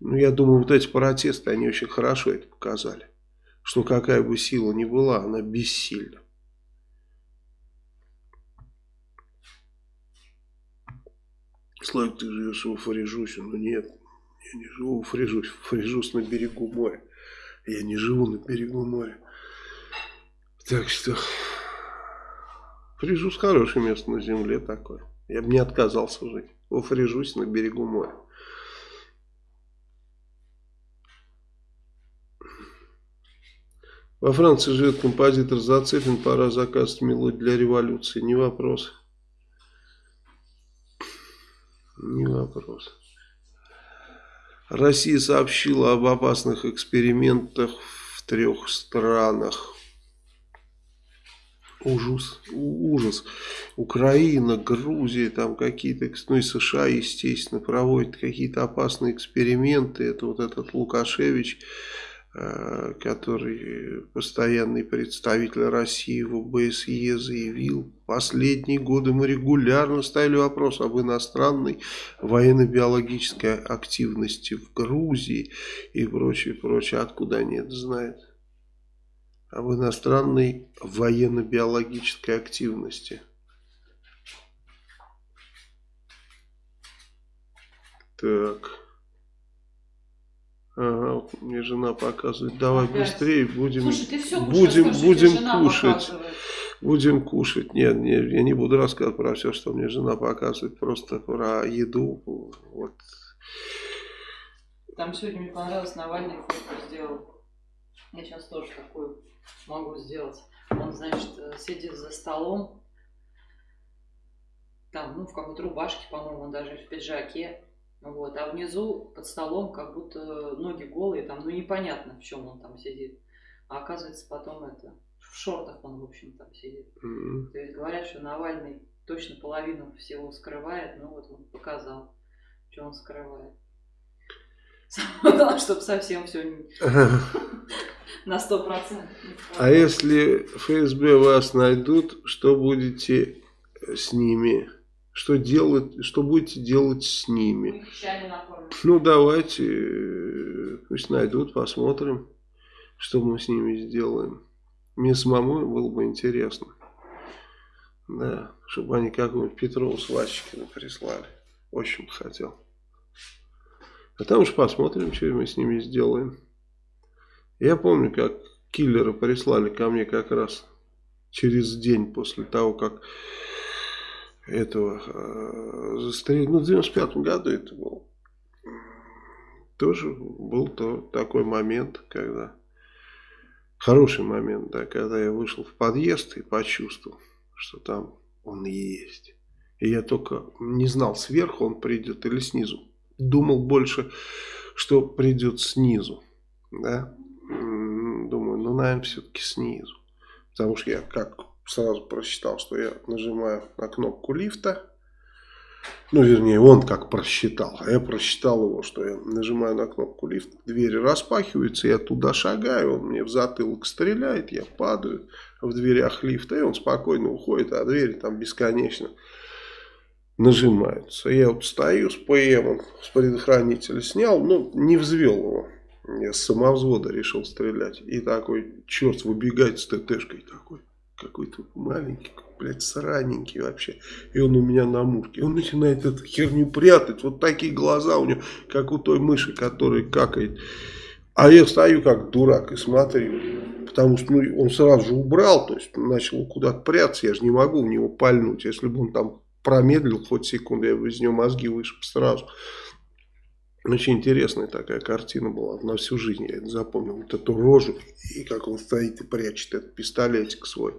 Ну, я думаю, вот эти протесты, они очень хорошо это показали. Что какая бы сила ни была, она бессильна. Славик, ты живешь в Фрежюсе? Ну нет, я не живу в Фрежюсе. Фрежюс на берегу моря. Я не живу на берегу моря. Так что... Фрежюс хорошее место на земле такое. Я бы не отказался жить. Во Фрежюсе на берегу моря. Во Франции живет композитор Зацепин, пора заказывать мелодию для революции. Не вопрос. Не вопрос. Россия сообщила об опасных экспериментах в трех странах. Ужас, ужас. Украина, Грузия, там какие-то, ну и США, естественно, проводят какие-то опасные эксперименты. Это вот этот Лукашевич который постоянный представитель России в ОБСЕ заявил, последние годы мы регулярно ставили вопрос об иностранной военно-биологической активности в Грузии и прочее, прочее. Откуда они это знают? Об иностранной военно-биологической активности. Так. Ага, мне жена показывает. Давай Опять. быстрее, будем, Слушай, ты все будем, скажи, будем кушать. Показывает. Будем кушать. Нет, нет, я не буду рассказывать про все, что мне жена показывает, просто про еду. Вот. Там сегодня мне понравилось, Навальный фотку сделал. Я сейчас тоже такую могу сделать. Он, значит, сидит за столом, там, ну, в какой-то рубашке, по-моему, даже в пиджаке. Вот, а внизу под столом как будто ноги голые, там, ну непонятно, в чем он там сидит. А оказывается потом это, в шортах он, в общем, там сидит. Mm-hmm. То есть говорят, что Навальный точно половину всего скрывает, ну вот он показал, что он скрывает. Чтобы совсем все на сто процентов. А если ФСБ вас найдут, что будете с ними? Что, делать, что будете делать с ними? Ну, давайте, пусть найдут, посмотрим, что мы с ними сделаем. Мне самому было бы интересно. Да, чтобы они какого-нибудь Петрова с Васечкина прислали. Очень бы хотел. А там уж посмотрим, что мы с ними сделаем. Я помню, как киллера прислали ко мне как раз через день после того, как этого э, застрелили. Ну, в 95 году это был. Тоже был то, такой момент, когда... Хороший момент, да, когда я вышел в подъезд и почувствовал, что там он есть. И я только не знал, сверху он придет или снизу. Думал больше, что придет снизу. Да? Думаю, ну, наверное, все-таки снизу. Потому что я как сразу просчитал, что я нажимаю на кнопку лифта. Ну, вернее, он как просчитал, а я просчитал его, что я нажимаю на кнопку лифта, двери распахиваются, я туда шагаю, он мне в затылок стреляет, я падаю в дверях лифта, и он спокойно уходит, а двери там бесконечно нажимаются. Я вот стою с ПМом, с предохранителя снял, но не взвел его. Я с самовзвода решил стрелять. И такой черт выбегает с ТТшкой такой какой-то маленький, блядь, сраненький вообще. И он у меня на мушке. Он начинает эту херню прятать. Вот такие глаза у него, как у той мыши, которая какает. А я стою как дурак и смотрю. потому что ну, он сразу же убрал, то есть начал куда-то прятаться, я же не могу в него пальнуть, если бы он там промедлил хоть секунду, я бы из него мозги вышиб сразу. Очень интересная такая картина была. На всю жизнь я это запомнил. Вот эту рожу и как он стоит и прячет этот пистолетик свой.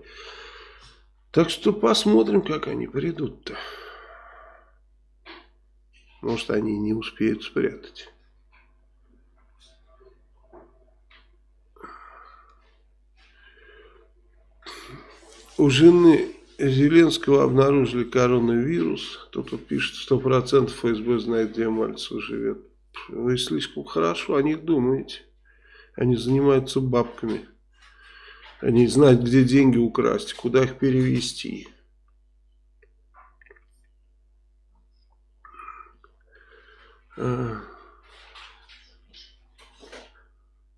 Так что посмотрим, как они придут-то. Может, они не успеют спрятать. У жены Зеленского обнаружили коронавирус. Кто-то пишет, что процентов ФСБ знает, где Мальцев живет. Вы слишком хорошо о них думаете. Они занимаются бабками. Они знают, где деньги украсть, куда их перевести. А.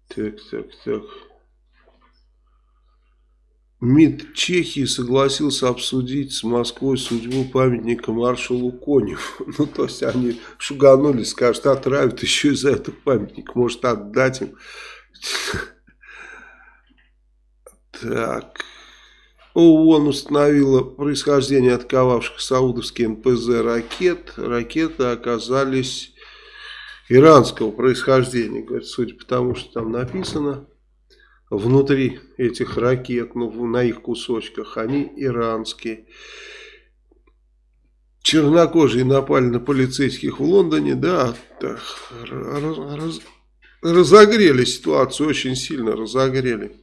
Так, так, так. МИД Чехии согласился обсудить с Москвой судьбу памятника маршалу Коневу. Ну, то есть они шуганулись, скажут, отравят еще и за этот памятник. Может, отдать им. Так. ООН установила происхождение отковавших саудовские НПЗ ракет. Ракеты оказались иранского происхождения. Говорят, судя по тому, что там написано внутри этих ракет, ну, на их кусочках, они иранские. Чернокожие напали на полицейских в Лондоне, да, так, раз, раз, разогрели ситуацию, очень сильно разогрели.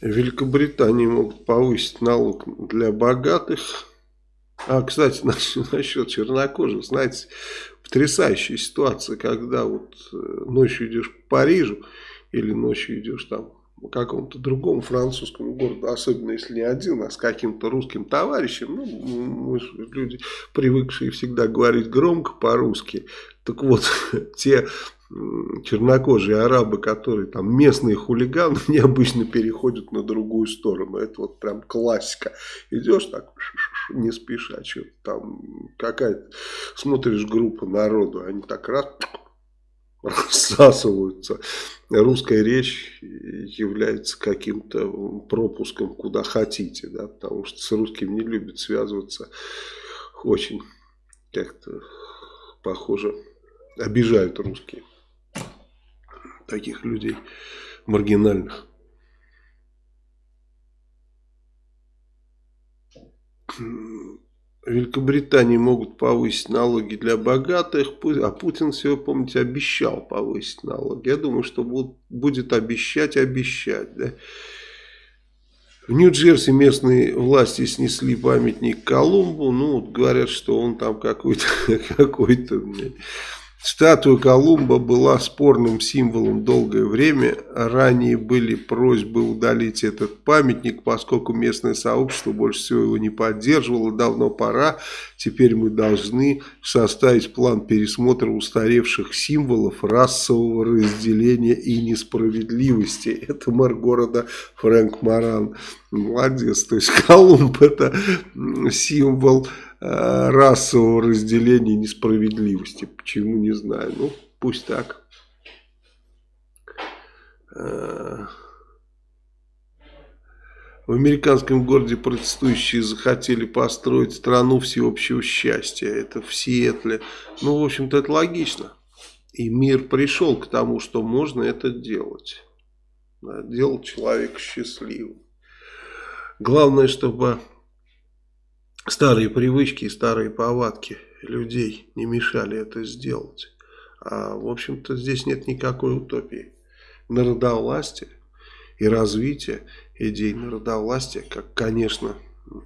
В Великобритании могут повысить налог для богатых. А, кстати, насчет чернокожих, знаете, потрясающая ситуация, когда вот э, ночью идешь по Парижу или ночью идешь там по какому-то другому французскому городу, особенно если не один, а с каким-то русским товарищем, ну, мы люди, привыкшие всегда говорить громко по-русски, так вот, те чернокожие арабы, которые там местные хулиганы, необычно переходят на другую сторону. Это вот прям классика. Идешь так, не спеша, что там какая-то, смотришь группа народу, они так раз рассасываются. Русская речь является каким-то пропуском куда хотите, да, потому что с русским не любят связываться очень как-то похоже обижают русские таких людей маргинальных. Великобритании могут повысить налоги для богатых, а Путин, все вы помните, обещал повысить налоги. Я думаю, что будет обещать, обещать. Да? В Нью-Джерси местные власти снесли памятник Колумбу. Ну, говорят, что он там какой-то какой-то Статуя Колумба была спорным символом долгое время. Ранее были просьбы удалить этот памятник, поскольку местное сообщество больше всего его не поддерживало. Давно пора. Теперь мы должны составить план пересмотра устаревших символов расового разделения и несправедливости. Это мэр города Фрэнк Маран. Молодец. То есть Колумб это символ расового разделения несправедливости. Почему, не знаю. Ну, пусть так. Э, в американском городе протестующие захотели построить страну всеобщего счастья. Это в Сиэтле. Ну, в общем-то, это логично. И мир пришел к тому, что можно это делать. Делать человека счастливым. Главное, чтобы старые привычки и старые повадки людей не мешали это сделать. А, в общем-то, здесь нет никакой утопии. Народовластие и развитие идей народовластия, как, конечно,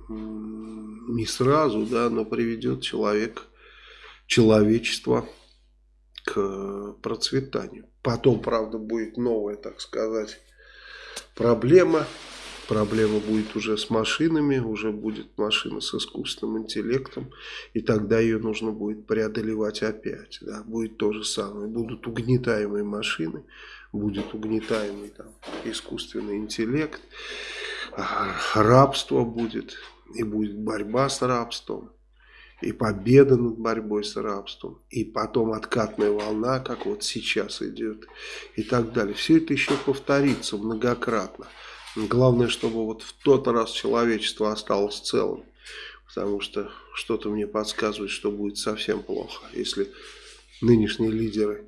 не сразу, да, но приведет человек, человечество к процветанию. Потом, правда, будет новая, так сказать, проблема – проблема будет уже с машинами, уже будет машина с искусственным интеллектом, и тогда ее нужно будет преодолевать опять. Да? Будет то же самое. Будут угнетаемые машины, будет угнетаемый там, искусственный интеллект, а, рабство будет, и будет борьба с рабством. и победа над борьбой с рабством, и потом откатная волна, как вот сейчас идет, и так далее. Все это еще повторится многократно. Главное, чтобы вот в тот раз человечество осталось целым, потому что что-то мне подсказывает, что будет совсем плохо, если нынешние лидеры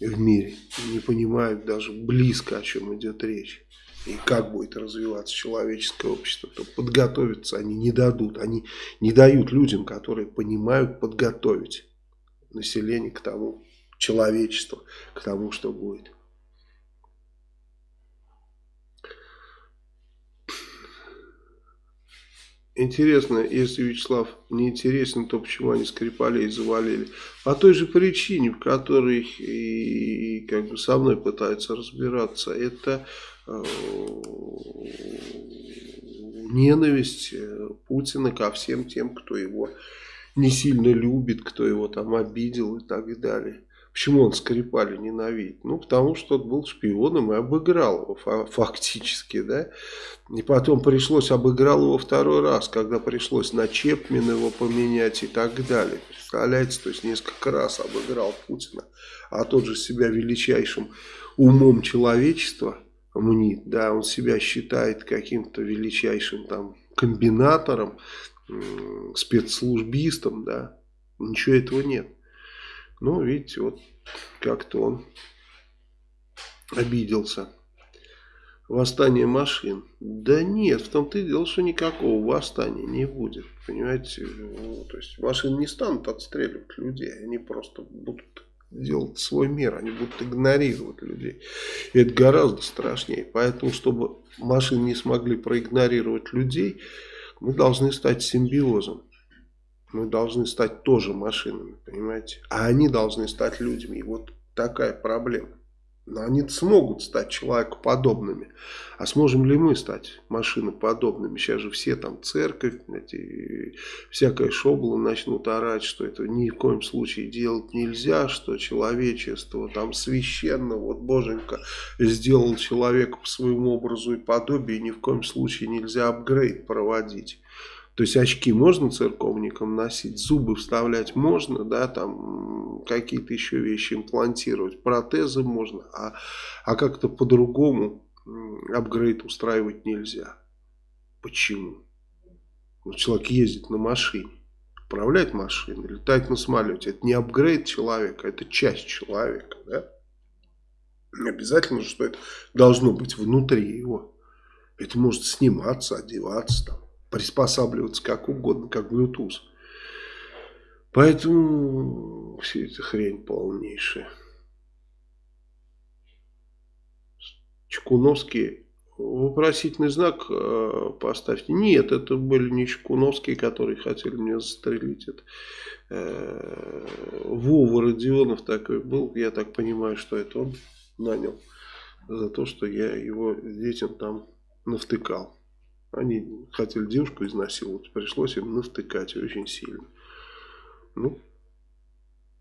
в мире не понимают даже близко, о чем идет речь и как будет развиваться человеческое общество, то подготовиться они не дадут. Они не дают людям, которые понимают подготовить население к тому, человечество, к тому, что будет. Интересно, если Вячеслав не интересен, то почему они Скрипалей завалили? По той же причине, в которой и, и как бы со мной пытаются разбираться. Это Э, ненависть э, Путина ко всем тем, кто его не сильно любит, кто его там обидел и так далее. Почему он Скрипали ненавидит? Ну, потому что он был шпионом и обыграл его фактически, да. И потом пришлось обыграл его второй раз, когда пришлось на Чепмина его поменять и так далее. Представляете, то есть несколько раз обыграл Путина, а тот же себя величайшим умом человечества – мнит, да, он себя считает каким-то величайшим там комбинатором, спецслужбистом, да, ничего этого нет. Но, видите, вот как-то он обиделся. Восстание машин. Да нет, в том-то и дело, что никакого восстания не будет. Понимаете, ну, то есть машины не станут отстреливать людей, они просто будут делать свой мир, они будут игнорировать людей. И это гораздо страшнее. Поэтому, чтобы машины не смогли проигнорировать людей, мы должны стать симбиозом. Мы должны стать тоже машинами, понимаете? А они должны стать людьми. И вот такая проблема. Но они смогут стать человекоподобными. А сможем ли мы стать машиноподобными? Сейчас же все там церковь, эти, всякая шобла начнут орать, что это ни в коем случае делать нельзя, что человечество там священно, вот Боженька сделал человека по своему образу и подобию, и ни в коем случае нельзя апгрейд проводить. То есть очки можно церковникам носить, зубы вставлять можно, да, там какие-то еще вещи имплантировать, протезы можно, а, а как-то по-другому апгрейд устраивать нельзя. Почему? Ну, человек ездит на машине, управляет машиной, летает на самолете. Это не апгрейд человека, это часть человека, да? Обязательно, что это должно быть внутри его. Это может сниматься, одеваться там приспосабливаться как угодно, как Bluetooth. Поэтому все это хрень полнейшая. Чекуновские вопросительный знак э, поставьте. Нет, это были не Чекуновские, которые хотели меня застрелить. Это, э, Вова Родионов такой был. Я так понимаю, что это он нанял за то, что я его детям там навтыкал. Они хотели девушку изнасиловать, пришлось им навтыкать очень сильно. Ну,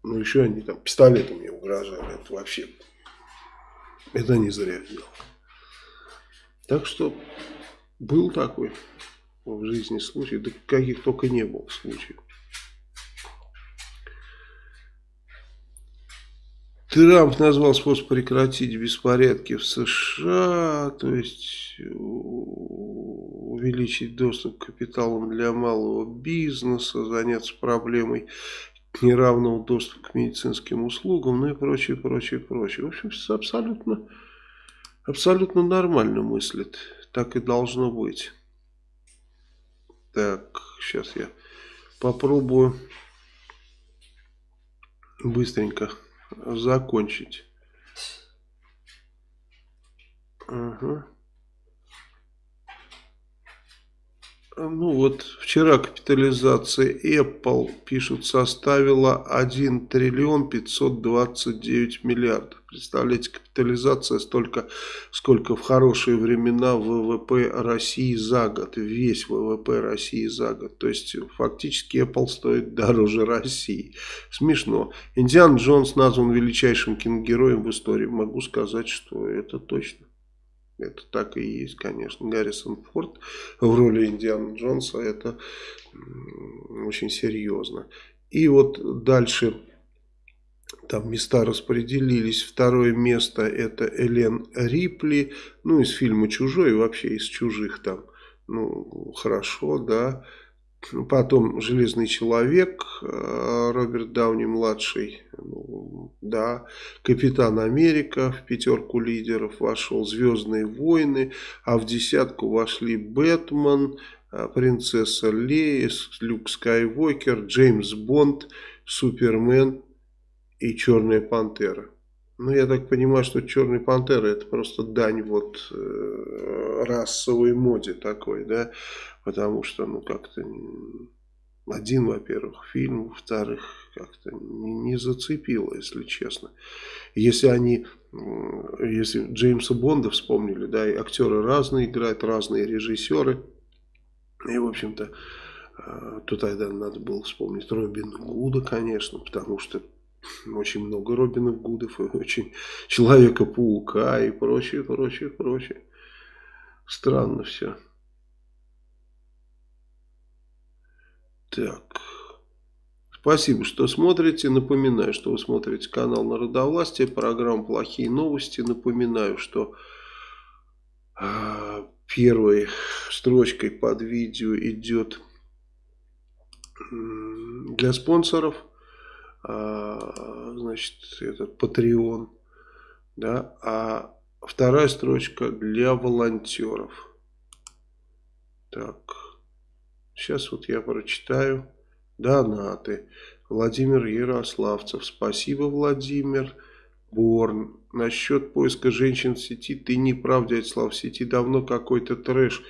ну еще они там пистолетами угрожали. Это вообще, это не зря сделал. Так что был такой в жизни случай, да каких только не было случаев. Трамп назвал способ прекратить беспорядки в США, то есть увеличить доступ к капиталам для малого бизнеса, заняться проблемой неравного доступа к медицинским услугам, ну и прочее, прочее, прочее. В общем, все абсолютно, абсолютно нормально мыслит. Так и должно быть. Так, сейчас я попробую быстренько закончить. Ага. Ну вот вчера капитализация Apple, пишут, составила 1 триллион 529 миллиардов. Представляете, капитализация столько, сколько в хорошие времена ВВП России за год. Весь ВВП России за год. То есть фактически Apple стоит дороже России. Смешно. Индиан Джонс назван величайшим киногероем в истории. Могу сказать, что это точно. Это так и есть, конечно. Гаррисон Форд в роли Индиана Джонса, это очень серьезно. И вот дальше там места распределились. Второе место это Элен Рипли, ну из фильма «Чужой», вообще из «Чужих» там, ну хорошо, да. Потом «Железный человек», э, Роберт Дауни-младший, ну, да. «Капитан Америка» в пятерку лидеров вошел, «Звездные войны», а в десятку вошли «Бэтмен», э, «Принцесса Лея», «Люк Скайуокер», «Джеймс Бонд», «Супермен» и «Черная пантера». Ну, я так понимаю, что «Черная пантера» это просто дань вот э, расовой моде такой, да, потому что, ну, как-то один, во-первых, фильм, во-вторых, как-то не, не зацепило, если честно. Если они, если Джеймса Бонда вспомнили, да, и актеры разные играют, разные режиссеры, и, в общем-то, э, то тогда надо было вспомнить Робина Гуда, конечно, потому что очень много Робинов Гудов, и очень Человека-паука и прочее, прочее, прочее. Странно все. Так. Спасибо, что смотрите. Напоминаю, что вы смотрите канал Народовластия, программу «Плохие новости». Напоминаю, что э, первой строчкой под видео идет для спонсоров – а, значит, этот Patreon, да, а вторая строчка для волонтеров. Так, сейчас вот я прочитаю донаты. Владимир Ярославцев, спасибо, Владимир. Борн, насчет поиска женщин в сети, ты не прав, дядь Слав, в сети давно какой-то трэш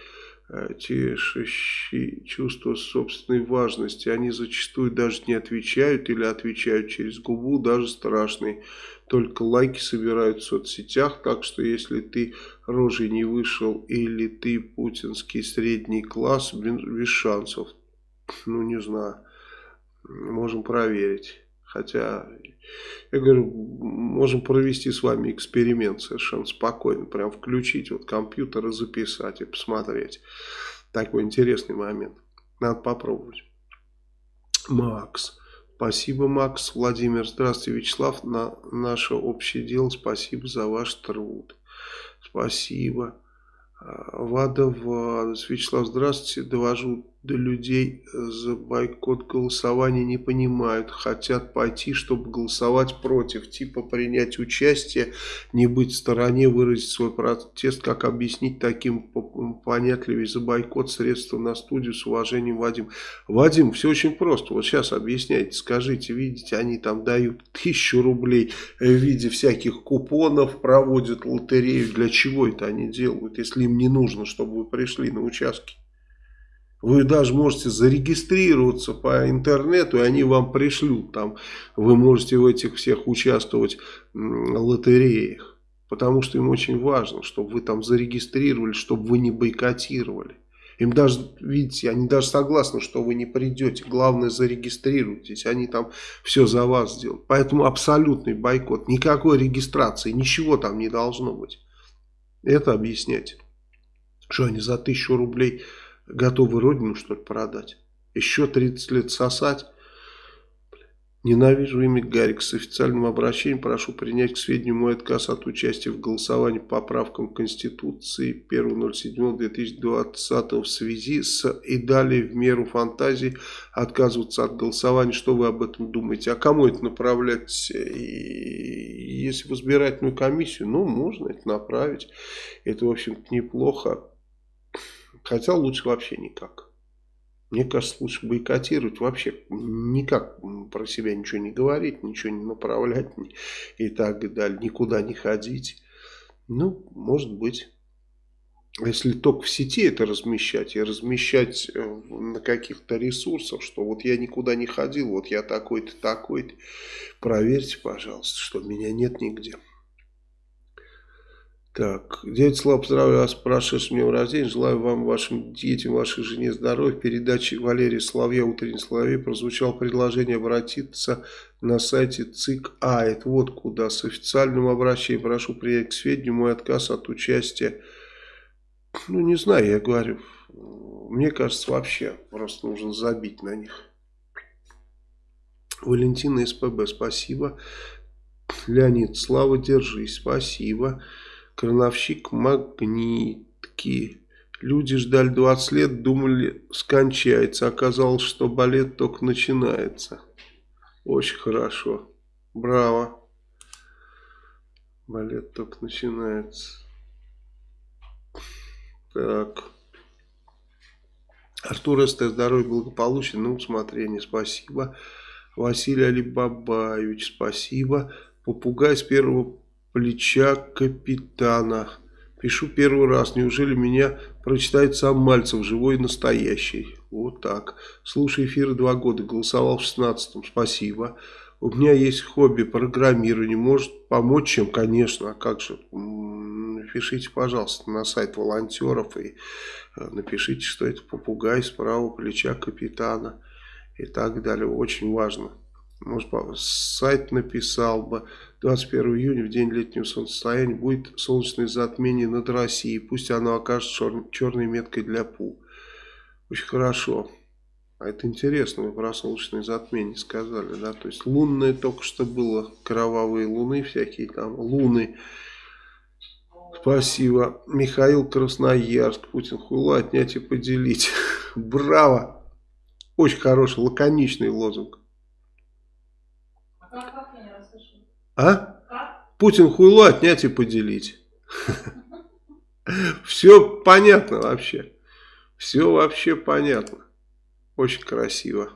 тешащие чувство собственной важности. Они зачастую даже не отвечают или отвечают через губу, даже страшные. Только лайки собирают в соцсетях, так что если ты рожей не вышел или ты путинский средний класс, без шансов. Ну, не знаю. Можем проверить. Хотя, я говорю, можем провести с вами эксперимент совершенно спокойно. Прям включить вот компьютер и записать и посмотреть. Такой интересный момент. Надо попробовать. Макс. Спасибо, Макс. Владимир. Здравствуйте, Вячеслав. На наше общее дело спасибо за ваш труд. Спасибо. Вада Вадас. Вячеслав, здравствуйте. Довожу до людей за бойкот голосования не понимают. Хотят пойти, чтобы голосовать против. Типа принять участие, не быть в стороне, выразить свой протест. Как объяснить таким понятливее за бойкот средства на студию с уважением, Вадим. Вадим, все очень просто. Вот сейчас объясняйте. Скажите, видите, они там дают тысячу рублей в виде всяких купонов, проводят лотерею. Для чего это они делают, если им не нужно, чтобы вы пришли на участки? Вы даже можете зарегистрироваться по интернету, и они вам пришлют. Там вы можете в этих всех участвовать лотереях. Потому что им очень важно, чтобы вы там зарегистрировали, чтобы вы не бойкотировали. Им даже, видите, они даже согласны, что вы не придете. Главное, зарегистрируйтесь. Они там все за вас сделают. Поэтому абсолютный бойкот. Никакой регистрации, ничего там не должно быть. Это объяснять. Что они за тысячу рублей готовы родину, что ли, продать? Еще 30 лет сосать? Ненавижу имя Гарик. С официальным обращением прошу принять к сведению мой отказ от участия в голосовании по поправкам Конституции 1.07.2020 в связи с и далее в меру фантазии отказываться от голосования. Что вы об этом думаете? А кому это направлять? Если в избирательную комиссию, ну, можно это направить. Это, в общем-то, неплохо. Хотя лучше вообще никак. Мне кажется, лучше бойкотировать вообще никак про себя ничего не говорить, ничего не направлять и так далее, никуда не ходить. Ну, может быть. Если только в сети это размещать, и размещать э, на каких-то ресурсах, что вот я никуда не ходил, вот я такой-то, такой-то, проверьте, пожалуйста, что меня нет нигде. Так, дядя Слава, поздравляю вас с прошедшим днем рождения. Желаю вам, вашим детям, вашей жене здоровья. В передаче Валерия Соловья «Утренний Соловей» прозвучало предложение обратиться на сайте ЦИК А. Это вот куда. С официальным обращением прошу принять к сведению мой отказ от участия ну не знаю, я говорю, мне кажется вообще просто нужно забить на них. Валентина СПБ, спасибо. Леонид, Слава, держись, спасибо. Крановщик Магнитки. Люди ждали 20 лет, думали, скончается. Оказалось, что балет только начинается. Очень хорошо. Браво. Балет только начинается. Так. Артур СТ, здоровье, благополучие, на усмотрение, спасибо. Василий Алибабаевич, спасибо. Попугай с первого плеча капитана. Пишу первый раз. Неужели меня прочитает сам Мальцев, живой и настоящий? Вот так. Слушай эфир два года. Голосовал в шестнадцатом. Спасибо. У меня есть хобби программирование. Может помочь чем? Конечно. А как же? Напишите, пожалуйста, на сайт волонтеров и э, напишите, что это попугай с правого плеча капитана и так далее. Очень важно. Может, сайт написал бы. 21 июня, в день летнего солнцестояния, будет солнечное затмение над Россией. Пусть оно окажется чер черной меткой для ПУ. Очень хорошо. А это интересно, вы про солнечное затмение сказали, да? То есть лунное только что было, кровавые луны всякие там, луны. Спасибо. Михаил Красноярск, Путин хуйло отнять и поделить. Браво! Очень хороший, лаконичный лозунг. А? Путин хуйло отнять и поделить. Все понятно вообще. Все вообще понятно. Очень красиво.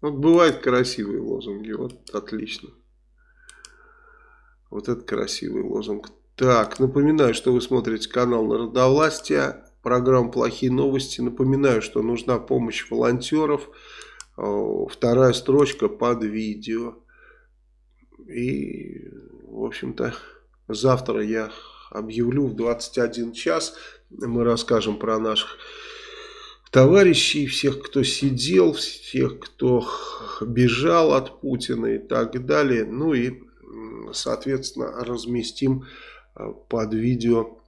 Вот бывают красивые лозунги. Вот отлично. Вот это красивый лозунг. Так, напоминаю, что вы смотрите канал Народовластия. Программа «Плохие новости». Напоминаю, что нужна помощь волонтеров. Вторая строчка под видео. И, в общем-то, завтра я объявлю в 21 час. Мы расскажем про наших товарищей, всех, кто сидел, всех, кто бежал от Путина и так далее. Ну и, соответственно, разместим э, под видео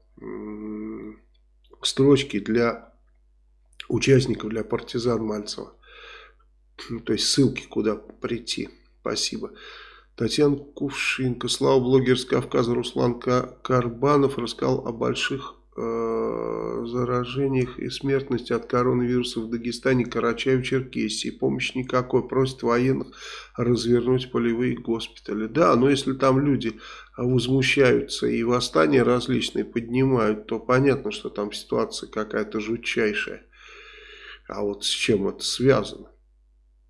строчки для участников, для партизан Мальцева. То есть ссылки, куда прийти. Спасибо. Татьяна Кувшинка, слава блогер с Кавказа Руслан Карбанов рассказал о больших э, заражениях и смертности от коронавируса в Дагестане, Карачаев, Черкесии. Помощи никакой. Просит военных развернуть полевые госпитали. Да, но если там люди возмущаются и восстания различные поднимают, то понятно, что там ситуация какая-то жутчайшая. А вот с чем это связано?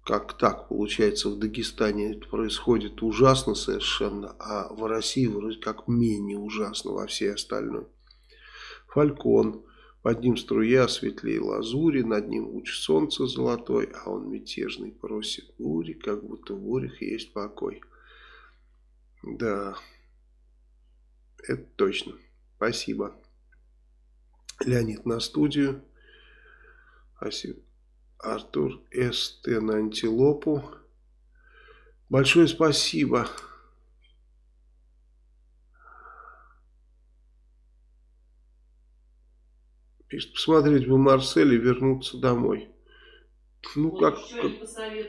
Как так получается в Дагестане это происходит ужасно совершенно, а в России вроде как менее ужасно во всей остальной. Фалькон. Под ним струя светлее лазури, над ним луч солнца золотой, а он мятежный просит бури, как будто в бурях есть покой. Да, это точно. Спасибо. Леонид на студию. Спасибо. Артур СТ на антилопу. Большое спасибо. Пишет, посмотреть бы Марсель и вернуться домой. Ну, как, как,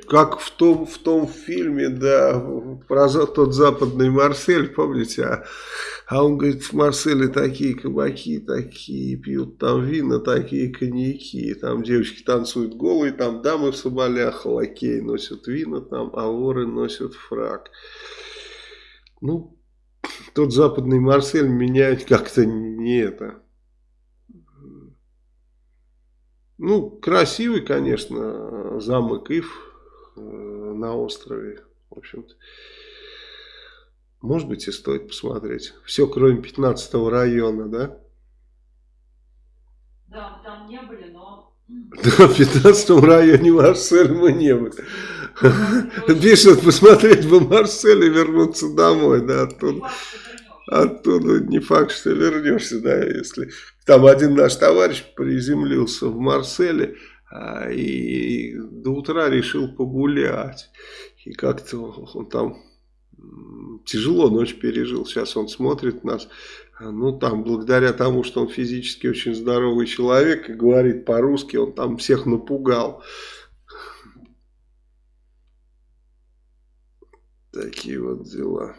как в том, в том фильме, да, про тот западный Марсель, помните, а, а он говорит, в Марселе такие кабаки, такие пьют там вина, такие коньяки, там девочки танцуют голые, там дамы в соболях, лакеи носят вина, там, а воры носят фраг. Ну, тот западный Марсель меняет как-то не это, Ну, красивый, конечно, замок Ив э, на острове. В общем-то, может быть и стоит посмотреть. Все, кроме 15 района, да? Да, там не были, но... Да, в 15 районе Марсель мы не были. Пишет, посмотреть бы Марсель и вернуться домой, да, оттуда. Оттуда не факт, что вернешься, да, если там один наш товарищ приземлился в Марселе а, и до утра решил погулять. И как-то он там тяжело ночь пережил. Сейчас он смотрит нас, Ну, там, благодаря тому, что он физически очень здоровый человек и говорит по-русски, он там всех напугал. Такие вот дела.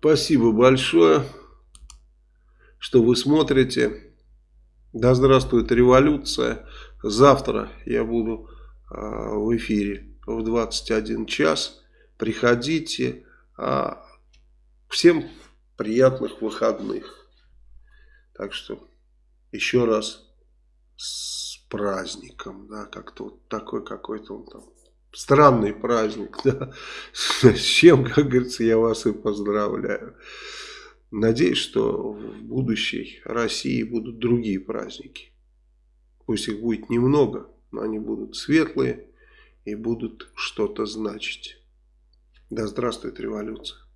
Спасибо большое, что вы смотрите. Да здравствует революция. Завтра я буду э, в эфире в 21 час. Приходите. Э, всем приятных выходных. Так что еще раз с праздником, да, как-то вот такой какой-то он там странный праздник, да, с чем, как говорится, я вас и поздравляю. Надеюсь, что в будущей России будут другие праздники. Пусть их будет немного, но они будут светлые и будут что-то значить. Да здравствует революция!